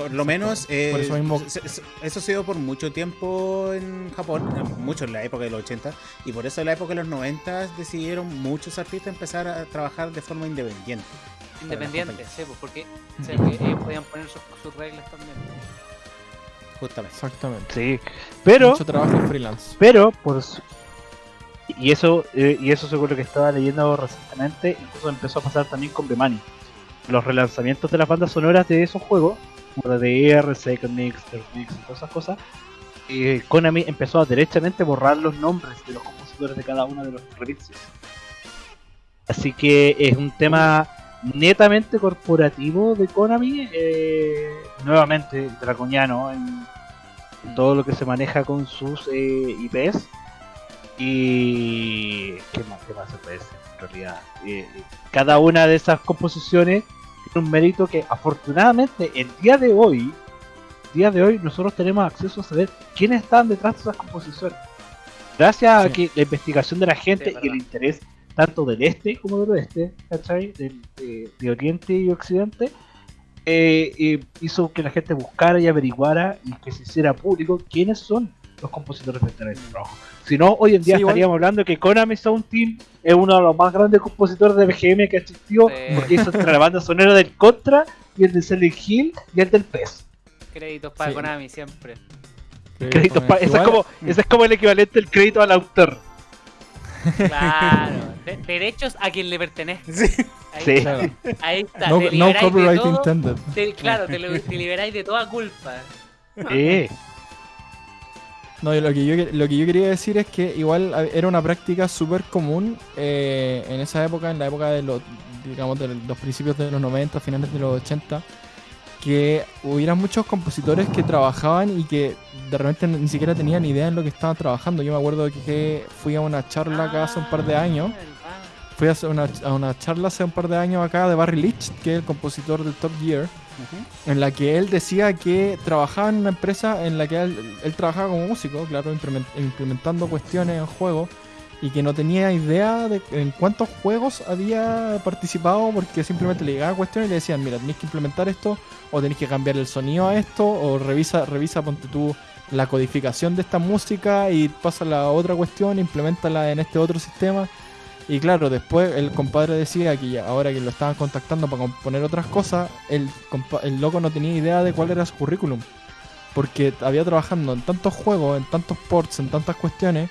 Por lo menos, eh, Por eso mismo- se- se- eso ha sido por mucho tiempo en Japón, eh, mucho en la época de los 80, y por eso en la época de los 90 decidieron muchos artistas empezar a trabajar de forma independiente. Independiente, sí, pues, porque o sea, que ellos podían poner sus, sus reglas también. Justamente. Exactamente. Sí. Pero, Mucho trabajo freelance. pero, por su- y eso, eh, y eso según lo que estaba leyendo recientemente, incluso empezó a pasar también con Bemani. Los relanzamientos de las bandas sonoras de esos juegos, como DDR, Second Mix, Third Mix todas esas cosas, eh, Konami empezó a derechamente borrar los nombres de los compositores de cada uno de los remixes. Así que es un tema netamente corporativo de Konami, eh, nuevamente draconiano en, en todo lo que se maneja con sus eh, IPs. Y. ¿Qué más, qué más se puede decir en realidad? Eh, cada una de esas composiciones tiene un mérito que afortunadamente el día de hoy, día de hoy, nosotros tenemos acceso a saber quiénes están detrás de esas composiciones. Gracias a que la investigación de la gente Sí, y el interés tanto del este como del oeste, ¿cachai? Del- de, de oriente y occidente, eh, eh, hizo que la gente buscara y averiguara y que se hiciera público quiénes son los compositores de este trabajo. Si no, hoy en día Sí, igual- estaríamos hablando que Konami Sound Team es uno de los más grandes compositores de BGM que ha existido, Sí. porque hizo entre la banda sonora del Contra y el de Silent Hill y el del PES. Créditos para Sí. Konami siempre. Créditos pa- ese, es como, ese es como el equivalente del crédito al autor. Claro. De- derechos a quien le pertenece. Sí. Ahí, Sí. está, Claro. ahí está. No, te no copyright todo, intended. te- claro, te, lo- te liberáis de toda culpa. Sí. No, lo que, yo, lo que yo quería decir es que igual era una práctica súper común eh, en esa época, en la época de los, digamos, de los principios de los 90, finales de los 80, que hubiera muchos compositores que trabajaban y que de repente ni siquiera tenían idea en lo que estaban trabajando. Yo me acuerdo que fui a una charla acá hace un par de años. Ah, Fui a una, a una charla hace un par de años acá de Barry Leach, que es el compositor del Top Gear, en la que él decía que trabajaba en una empresa en la que él, trabajaba como músico, claro, implement- implementando cuestiones en juegos, y que no tenía idea de en cuántos juegos había participado, porque simplemente le llegaba cuestiones y le decían, mira, tenéis que implementar esto, o tenéis que cambiar el sonido a esto, o revisa, revisa, ponte tú la codificación de esta música y pasa la otra cuestión, implementala en este otro sistema. Y claro, después el compadre decía que ahora que lo estaban contactando para componer otras cosas, el, el loco no tenía idea de cuál era su currículum. Porque había trabajando en tantos juegos, en tantos ports, en tantas cuestiones,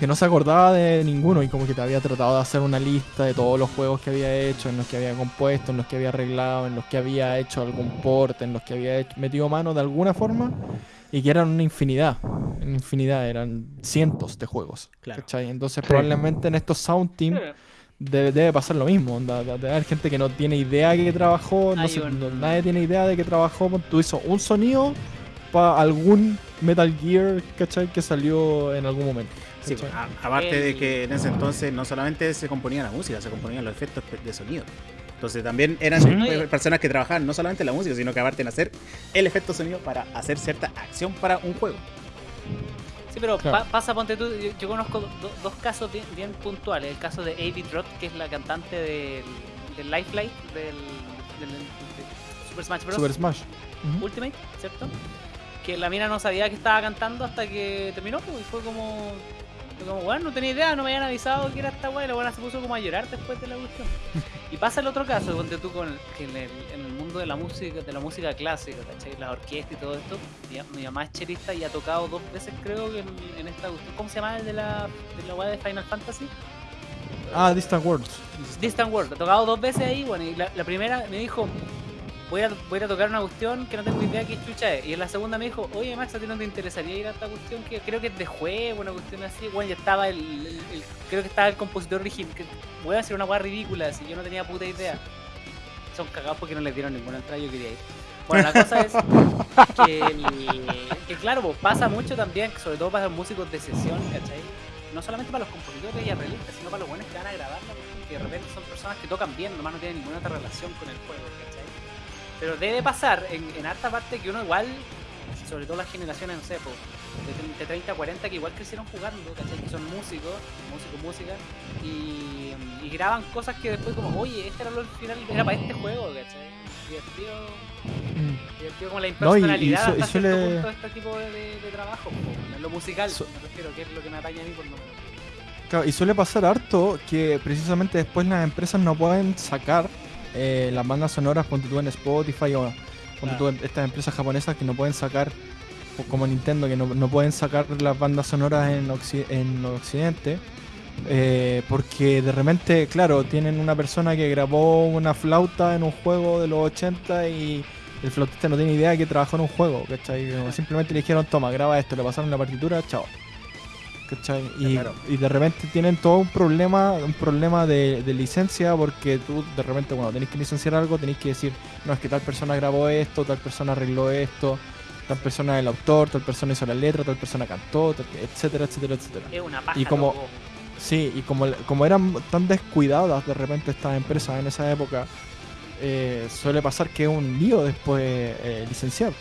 que no se acordaba de ninguno y como que te había tratado de hacer una lista de todos los juegos que había hecho, en los que había compuesto, en los que había arreglado, en los que había hecho algún port, en los que había metido mano de alguna forma y que eran una infinidad, una infinidad, eran cientos de juegos. Claro. ¿cachai? Entonces Sí. probablemente en estos Sound Team debe, debe pasar lo mismo. onda, de- Debe haber gente que no tiene idea de que trabajó, no sé, no- nadie tiene idea de que trabajó. Tú hizo un sonido para algún Metal Gear, ¿cachai? Que salió en algún momento. Sí, a- aparte de que en ese entonces no solamente se componía la música, se componían los efectos de sonido. Entonces también eran Sí. personas que trabajaban no solamente en la música, sino que aparte en hacer el efecto sonido para hacer cierta acción para un juego. Sí, pero Claro. pa- pasa, ponte tú, yo, yo conozco do- do- dos casos bien, bien puntuales. El caso de Avi Trot, que es la cantante del, del Lifeline, del, del- de Super Smash Bros. Super Smash. Ultimate, ¿cierto? Que la mina no sabía que estaba cantando hasta que terminó, pues, y fue como. fue como, bueno, no tenía idea, no me habían avisado que era esta weá, y la buena se puso como a llorar después de la cuestión. Y pasa el otro caso, donde tú con que en el, en el mundo de la música, de la música clásica, ¿cachai? La orquesta y todo esto, mi, mi mamá es chelista y ha tocado dos veces creo que en, en esta. ¿Cómo se llama el de la, de la de Final Fantasy? Ah, Distant Worlds. Distant World, ha tocado dos veces ahí, bueno, y la, la primera me dijo, voy a, tocar una cuestión que no tengo idea qué chucha es. Y en la segunda me dijo, oye Max, ¿a ti no te interesaría ir a esta cuestión que creo que es de juego, una cuestión así? Bueno, ya estaba el, creo que estaba el compositor original, que voy a hacer una weá ridícula, si yo no tenía puta idea. Son cagados porque no les dieron ninguna entrada, yo quería ir. Bueno, la cosa es que, claro, pues, pasa mucho también, sobre todo para los músicos de sesión, ¿cachai? No solamente para los compositores y arreglistas, sino para los buenos que van a grabar que de repente son personas que tocan bien, nomás no tienen ninguna otra relación con el juego. Pero debe pasar en, en harta parte que uno igual, sobre todo las generaciones, no sé, pues, de, de 30 a 40 que igual crecieron jugando, ¿cachai? Que son músicos, músicos, música, y, y graban cosas que después como, oye, este era lo final, era para este juego, ¿cachai? Divertido, Mm. divertido como la No, y- y impersonalidad hasta y suele- cierto punto de este tipo de, de- de trabajo, po, en lo musical, Su- me refiero, que es lo que me atañe a mí por lo menos. Claro, y suele pasar harto que precisamente después las empresas no pueden sacar eh, las bandas sonoras, ponte tú en Spotify o ponte tú en estas empresas japonesas que no pueden sacar, como Nintendo, que no, no pueden sacar las bandas sonoras en, Occi- en Occidente. eh, porque de repente, claro, tienen una persona que grabó una flauta en un juego de los 80 y el flautista no tiene idea de que trabajó en un juego, ¿cachai? Simplemente le dijeron, toma, graba esto, le pasaron la partitura, chao. ¿Cachai? Y, Claro. y de repente tienen todo un problema, un problema de, de licencia porque tú de repente cuando tenés que licenciar algo tenés que decir, no, es que tal persona grabó esto, tal persona arregló esto, tal persona es el autor, tal persona hizo la letra, tal persona cantó, tal- etcétera, etcétera, etcétera. Es una paja. Y como- loco. Sí, y como, como eran tan descuidadas de repente estas empresas en esa época, eh, suele pasar que es un lío después eh, licenciar,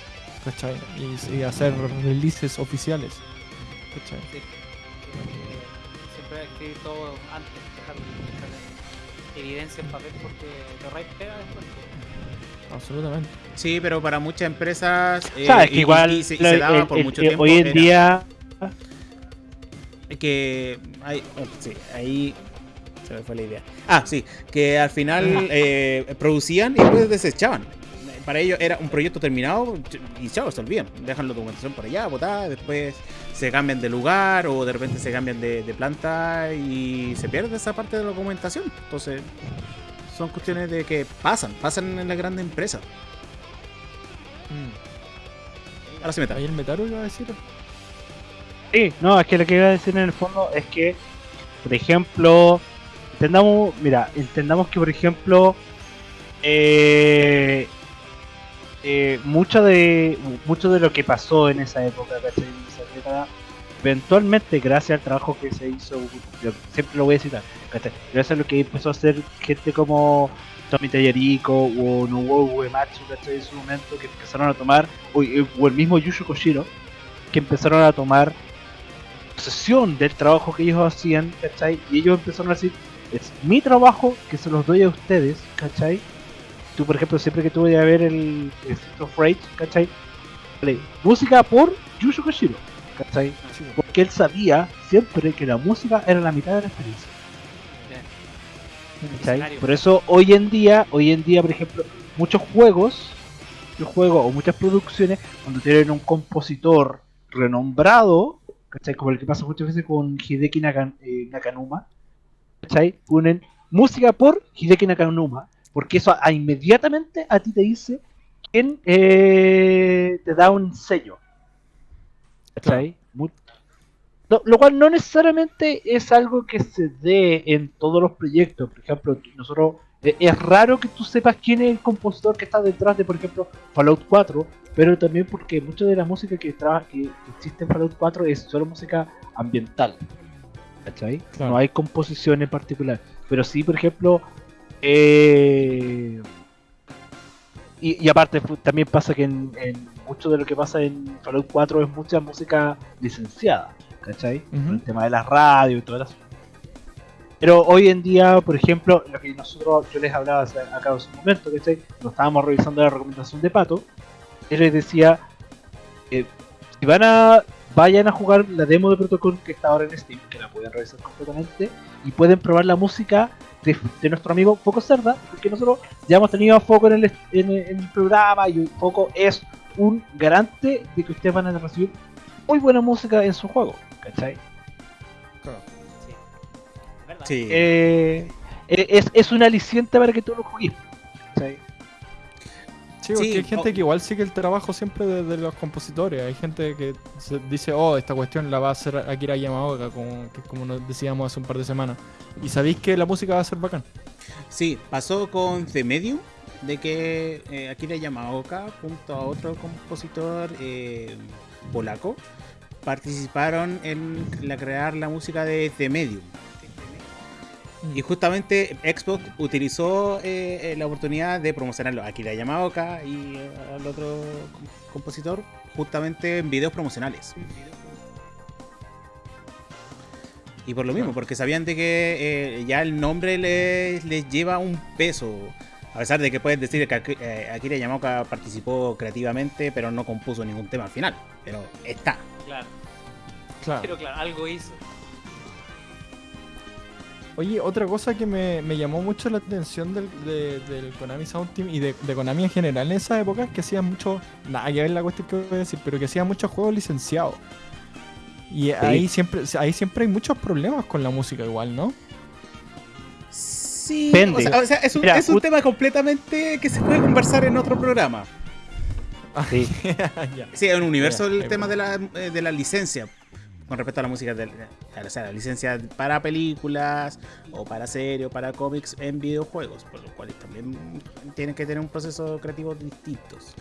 ¿cachai? Y, y hacer releases oficiales, ¿cachai? Escribir todo antes, dejar, dejar evidencia en papel porque te ahorráis pega después. Absolutamente. Sí, pero para muchas empresas. eh, Sabes que y- igual y se, y la- se daba el- por el- mucho eh, tiempo. hoy en era día Que. Hay, oh, sí, ahí. Se me fue la idea. Ah, sí, que al final eh, producían y después desechaban. Para ellos era un proyecto terminado y chao, se olvidan. Dejan la documentación por allá, botada, después se cambian de lugar o de repente se cambian de, de planta y se pierde esa parte de la documentación. Entonces, son cuestiones de que pasan, pasan en las grandes empresas. Ahora sí me Ahí el Metaru iba a decir. Sí, no, es que lo que iba a decir en el fondo es que, por ejemplo, entendamos, mira, entendamos que, por ejemplo, eh, eh, mucho de mucho de lo que pasó en esa época, ¿cachai? En esa década, eventualmente, gracias al trabajo que se hizo, yo siempre lo voy a citar, ¿cachai? Gracias a lo que empezó a hacer gente como Tommy Tallarico o Nobuo Uematsu, ¿cachai? En su momento, que empezaron a tomar, o, o el mismo Yushu Koshiro, que empezaron a tomar posesión del trabajo que ellos hacían, ¿cachai? Y ellos empezaron a decir, es mi trabajo que se los doy a ustedes, ¿cachai? Tú, por ejemplo, siempre que tú vayas a ver el, el Street of Rage, ¿cachai? Vale, música por Yushu Koshiro, ¿cachai? Porque él sabía siempre que la música era la mitad de la experiencia. ¿cachai? Por eso hoy en día, hoy en día, por ejemplo, muchos juegos, muchos juegos o muchas producciones, cuando tienen un compositor renombrado, ¿cachai? Como el que pasa muchas veces con Hideki Nakan- eh, Nakanuma, ¿cachai? Ponen música por Hideki Nakanuma, porque eso a- inmediatamente a ti te dice quién eh, te da un sello. ¿Cachai? Mu- Lo, lo cual no necesariamente es algo que se dé en todos los proyectos. Por ejemplo, nosotros eh, es raro que tú sepas quién es el compositor que está detrás de, por ejemplo, Fallout 4, pero también porque mucha de la música que, traba- que existe en Fallout 4 es solo música ambiental. ¿Cachai? Claro. No hay composición en particular. Pero sí, por ejemplo, eh, y, y aparte también pasa que en, en mucho de lo que pasa en Fallout 4 es mucha música licenciada, ¿cachai? Por El tema de la radio y todo eso. Pero hoy en día, por ejemplo, lo que nosotros, yo les hablaba acá hace un momento, ¿cachai? Lo estábamos revisando la recomendación de Pato, él les decía, eh, si van a, vayan a jugar la demo de Protocol que está ahora en Steam, que la pueden revisar completamente, y pueden probar la música de, de nuestro amigo Foco Cerda, porque nosotros ya hemos tenido a Foco en el, en, el- en el programa y Foco es un garante de que ustedes van a recibir muy buena música en su juego, ¿cachai? Sí. ¿Verdad? Sí. Eh, eh, es, es un aliciente para que tú lo juegues. Sí, porque Sí, hay gente o- que igual sigue el trabajo siempre de, de los compositores. Hay gente que se dice, oh, esta cuestión la va a hacer Akira Yamaoka, como, que, como nos decíamos hace un par de semanas. Y sabéis que la música va a ser bacán. Sí, pasó con The Medium, de que eh, Akira Yamaoka, junto a otro compositor eh, polaco, participaron en la crear la música de The Medium. Y justamente Xbox utilizó eh, eh, la oportunidad de promocionarlo a Akira Yamaoka y eh, al otro com- compositor justamente en videos promocionales. Y por lo mismo, porque sabían de que eh, ya el nombre les, les lleva un peso. A pesar de que puedes decir que Aki- Akira Yamaoka participó creativamente, pero no compuso ningún tema al final. Pero está. Claro. Claro. Pero claro, algo hizo. Oye, otra cosa que me, me llamó mucho la atención del, de- del Konami Sound Team y de, de Konami en general en esa época es que hacían mucho. Nada que ver la cuestión que voy a decir, pero que hacían muchos juegos licenciados. Y ahí siempre ahí siempre hay muchos problemas con la música, igual, ¿no? Sí, Depende. o sea, o sea, es un, Mira, es un tema completamente que se puede conversar en otro programa. Sí. Sí, en un universo Ya, el tema de la, eh, de la licencia. Con respecto a la música, de, o sea, la licencia para películas o para series o para cómics en videojuegos, por lo cual también tienen que tener un proceso creativo distintos.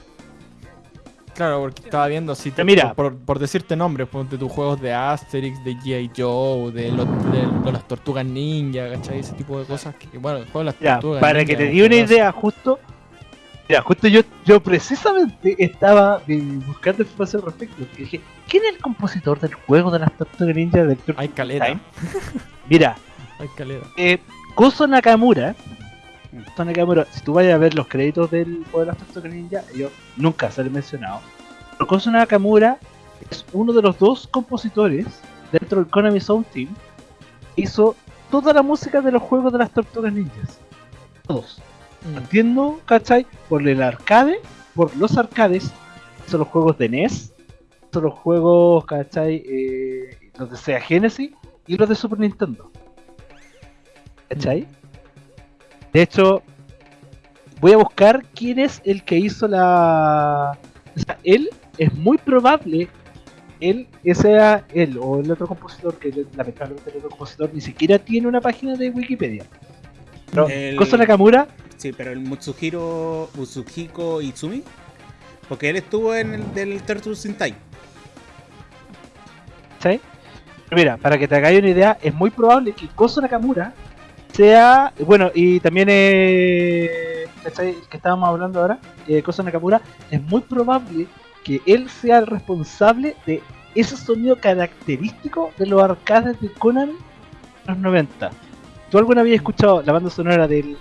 Claro, porque estaba viendo si te, Mira. por, por decirte nombres, ponte tus juegos de Asterix, de G.I. Joe, de, los- de- de las tortugas ninja, ¿cachai? Ese tipo de cosas que, bueno, el juego de las Ya, tortugas para ninja que te di una idea, justo. Mira, justo yo, yo precisamente estaba eh, buscando información al respecto. porque dije, ¿quién es el compositor del juego de las Tortugas Ninja del Hay caleta, Time? Mira, hay caleta. eh, Koso Nakamura. Koso Nakamura, si tú vayas a ver los créditos del juego de las Tortugas Ninja, ellos nunca se han mencionado. Pero Koso Nakamura es uno de los dos compositores dentro del Konami Sound Team. Hizo toda la música de los juegos de las Tortugas Ninjas. Todos. Mm. Entiendo, ¿cachai? Por el arcade, por los arcades, son los juegos de NES, son los juegos, ¿cachai? Eh, los de Sega Genesis y los de Super Nintendo. ¿Cachai? De hecho, voy a buscar quién es el que hizo la. O sea, él es muy probable. Él, sea él o el otro compositor, que lamentablemente el otro compositor ni siquiera tiene una página de Wikipedia. Pero El- Koso Nakamura Sí, pero el Mutsuhiro Utsuhiko Itsumi, porque él estuvo en el del Turtles in Time. Pero Mira, para que te hagáis una idea, es muy probable que Koso Nakamura sea. Bueno, y también eh, que estábamos hablando ahora, eh, Koso Nakamura, es muy probable que él sea el responsable de ese sonido característico de los arcades de Konami en los 90. ¿Tú alguna vez escuchado la banda sonora del,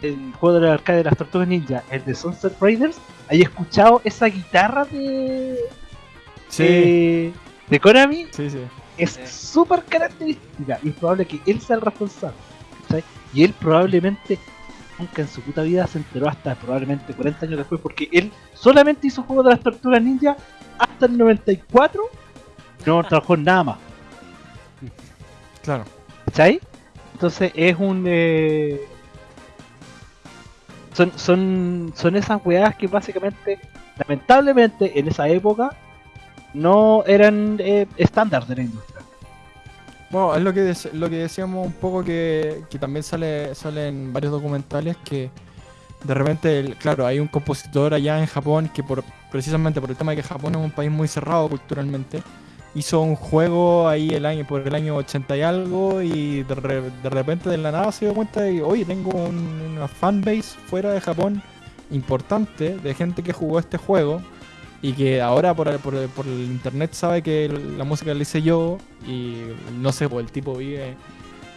del juego de los arcades de las Tortugas Ninja, el de Sunset Raiders? ¿Hay escuchado esa guitarra de, Sí, de, de Konami? sí, sí. es Sí. súper característica y es probable que él sea el responsable. ¿cachai? Y él probablemente nunca en su puta vida se enteró hasta probablemente 40 años después porque él solamente hizo juego de las tortugas ninja hasta el 94 no trabajó en nada más. Claro. ¿Cachai? Entonces es un... eh, Son, son, son esas weas que básicamente, lamentablemente en esa época, no eran eh, estándar de la industria. Bueno, es lo que, lo que decíamos un poco que, que también sale, sale en varios documentales que de repente, claro, hay un compositor allá en Japón que por precisamente por el tema de que Japón es un país muy cerrado culturalmente, hizo un juego ahí el año por el año 80 y algo y de, re- repente de la nada se dio cuenta de que, oye, tengo un- una fanbase fuera de Japón importante de gente que jugó este juego y que ahora por, el- por, por el internet sabe que la música la hice yo y no sé, pues el tipo vive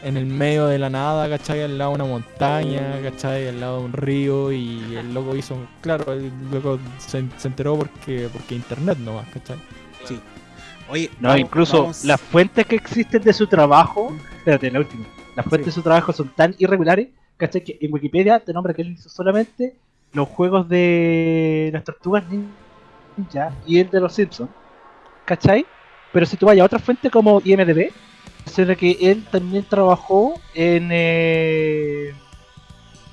en el medio de la nada, ¿cachai? Al lado de una montaña, ¿cachai? Al lado de un río y el loco hizo, claro, el loco se, se enteró porque, porque internet nomás, ¿cachai? Sí. Oye, No, vamos- incluso vamos- las fuentes que existen de su trabajo, espérate, la última, las fuentes de su trabajo son tan irregulares, ¿cachai? Que en Wikipedia te nombra que él hizo solamente los juegos de las tortugas ninja y el de los Simpsons, ¿cachai? Pero si tú vayas a otra fuente como IMDB, menciona que él también trabajó en. Eh,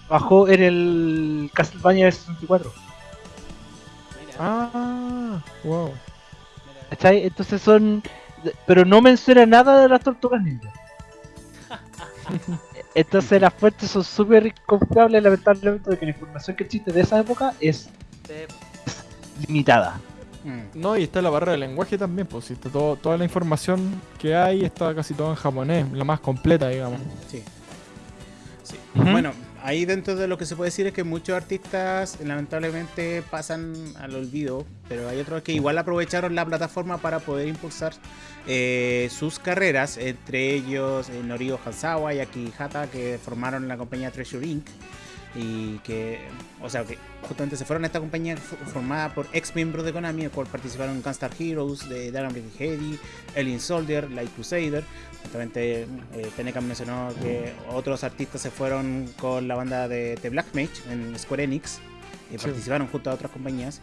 trabajó en el Castlevania 64. Mira, Ah, wow. ¿Cachai? Entonces son. Pero no menciona nada de las tortugas ninja. Entonces las fuentes son súper confiables, lamentablemente, de que la información que existe de esa época es Sí, limitada. Mm, No, y está la barrera del lenguaje también, pues si está todo, toda la información que hay está casi todo en japonés, la más completa, digamos. sí. Sí. Bueno, ahí dentro de lo que se puede decir es que muchos artistas lamentablemente pasan al olvido, pero hay otros que igual aprovecharon la plataforma para poder impulsar eh, sus carreras, entre ellos eh, Norio Hanzawa y Aki Hata, que formaron la compañía Treasure Inc. Y que, o sea, que justamente se fueron a esta compañía formada por ex miembros de Konami, el cual participaron en Gunstar Heroes, de Dragon Heady, Alien Soldier, Light Crusader. Justamente eh, Tenecan mencionó que otros artistas se fueron con la banda de, de Black Mage en Square Enix y Sí. participaron junto a otras compañías.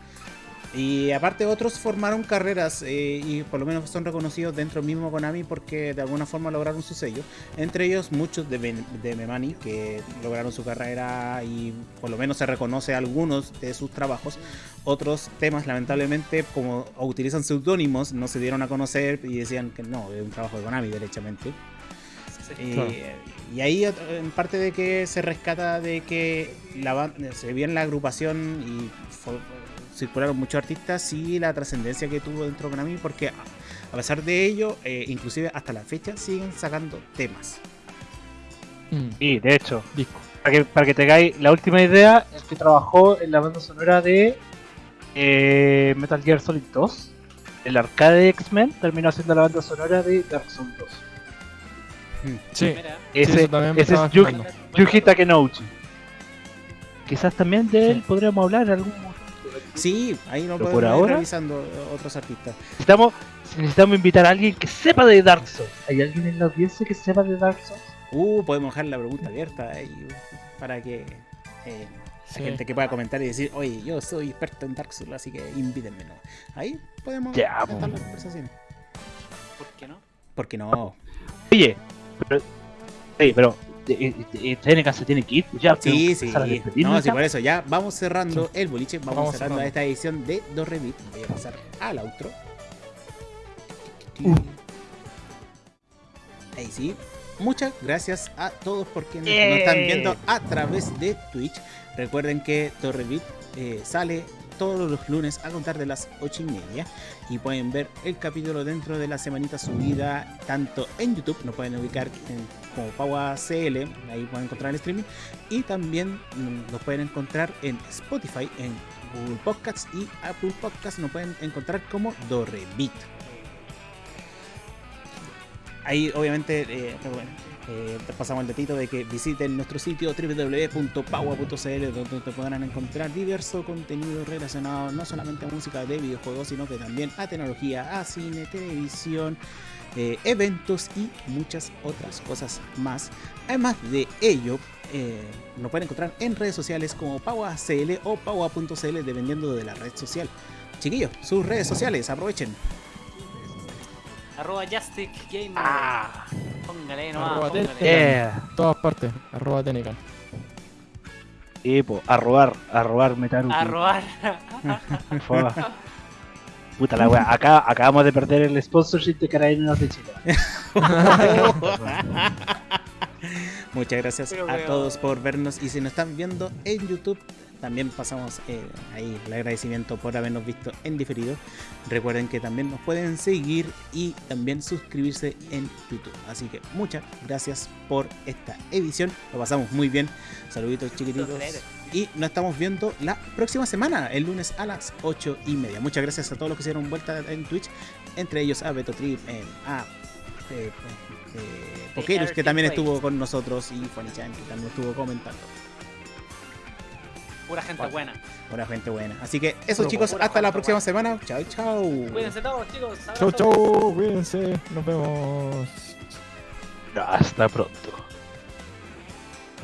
Y aparte otros formaron carreras eh, y por lo menos son reconocidos dentro mismo Konami porque de alguna forma lograron su sello. Entre ellos muchos de, Ben- de Memani que lograron su carrera y por lo menos se reconoce algunos de sus trabajos. Otros temas lamentablemente como utilizan seudónimos no se dieron a conocer y decían que no, es un trabajo de Konami derechamente. sí. Y, ahí en parte de que se rescata de que la se vio en la agrupación y circularon muchos artistas y la trascendencia que tuvo dentro de Konami porque a pesar de ello, eh, inclusive hasta la fecha siguen sacando temas. Mm, Y de hecho, disco. para que, para que tengáis la última idea, es que trabajó en la banda sonora de eh, Metal Gear Solid 2. El arcade de X-Men terminó siendo la banda sonora de Dark Souls 2. Sí, Mira. Ese, estaba es Yuji, Takenouchi. Quizás también de él Sí. podríamos hablar en algún momento. Sí, ahí no podemos por ir ahora- revisando eh, otros artistas. Necesitamos, necesitamos invitar a alguien que sepa de Dark Souls. ¿Hay alguien en la audiencia que sepa de Dark Souls? Uh, podemos dejar la pregunta abierta ahí para que eh, Sí. la gente que pueda comentar y decir, oye, yo soy experto en Dark Souls, así que invítenme. ¿no? Ahí podemos Ya, po. las conversaciones. ¿Por qué no? Porque no. Oye, pero, sí, pero TNK se tiene que ir. pues Ya, Sí, sí. No, sí, por eso ya vamos cerrando el boliche, vamos, Vamos cerrando, cerrando. esta edición de Dorremit. Voy a pasar al outro. Uh. Ahí sí. Muchas gracias a todos por quienes ¡Eh! nos están viendo a través de Twitch. Recuerden que Torrevit eh, sale todos los lunes a contar de las 8 y media. Y pueden ver el capítulo dentro de la semanita subida tanto en YouTube, nos pueden ubicar en, como Paua CL, ahí pueden encontrar el streaming. Y también mm, nos pueden encontrar en Spotify, en Google Podcasts y Apple Podcasts. Nos pueden encontrar como Dorrevit. Ahí obviamente eh, bueno, eh, pasamos el datito de que visiten nuestro sitio www.paua.cl donde te podrán encontrar diverso contenido relacionado no solamente a música de videojuegos sino que también a tecnología, a cine, televisión, eh, eventos y muchas otras cosas más. Además de ello, eh, nos pueden encontrar en redes sociales como PauaCL o Paua.cl dependiendo de la red social. Chiquillos, sus redes sociales, aprovechen. Arroba Justic Gamer. Ah, Póngale nomás, Arroba póngale. Yeah. todas partes, arroba Tenecan. Sí, po, a robar, a robar Metaru. A robar. Puta la wea, acá acabamos de perder el sponsorship de Carabineros de Chile. Muchas gracias Pero, a todos por vernos y si nos están viendo en YouTube, también pasamos eh, ahí el agradecimiento por habernos visto en diferido. Recuerden que también nos pueden seguir y también suscribirse en YouTube. Así que muchas gracias por esta edición. Lo pasamos muy bien. Saluditos chiquititos. Y nos estamos viendo la próxima semana, el lunes a las 8 y media. Muchas gracias a todos los que se dieron vuelta en Twitch, entre ellos a Beto Trip, eh, a eh, eh, Pokerus, que también estuvo con nosotros, y Juanichan, que también estuvo comentando. Pura gente buena. Buena gente buena. Así que eso Puro chicos, pura hasta la próxima buena. semana. Chao, chao. Cuídense todos, chicos. Chau, abrazo. chau, cuídense, nos vemos. Hasta pronto.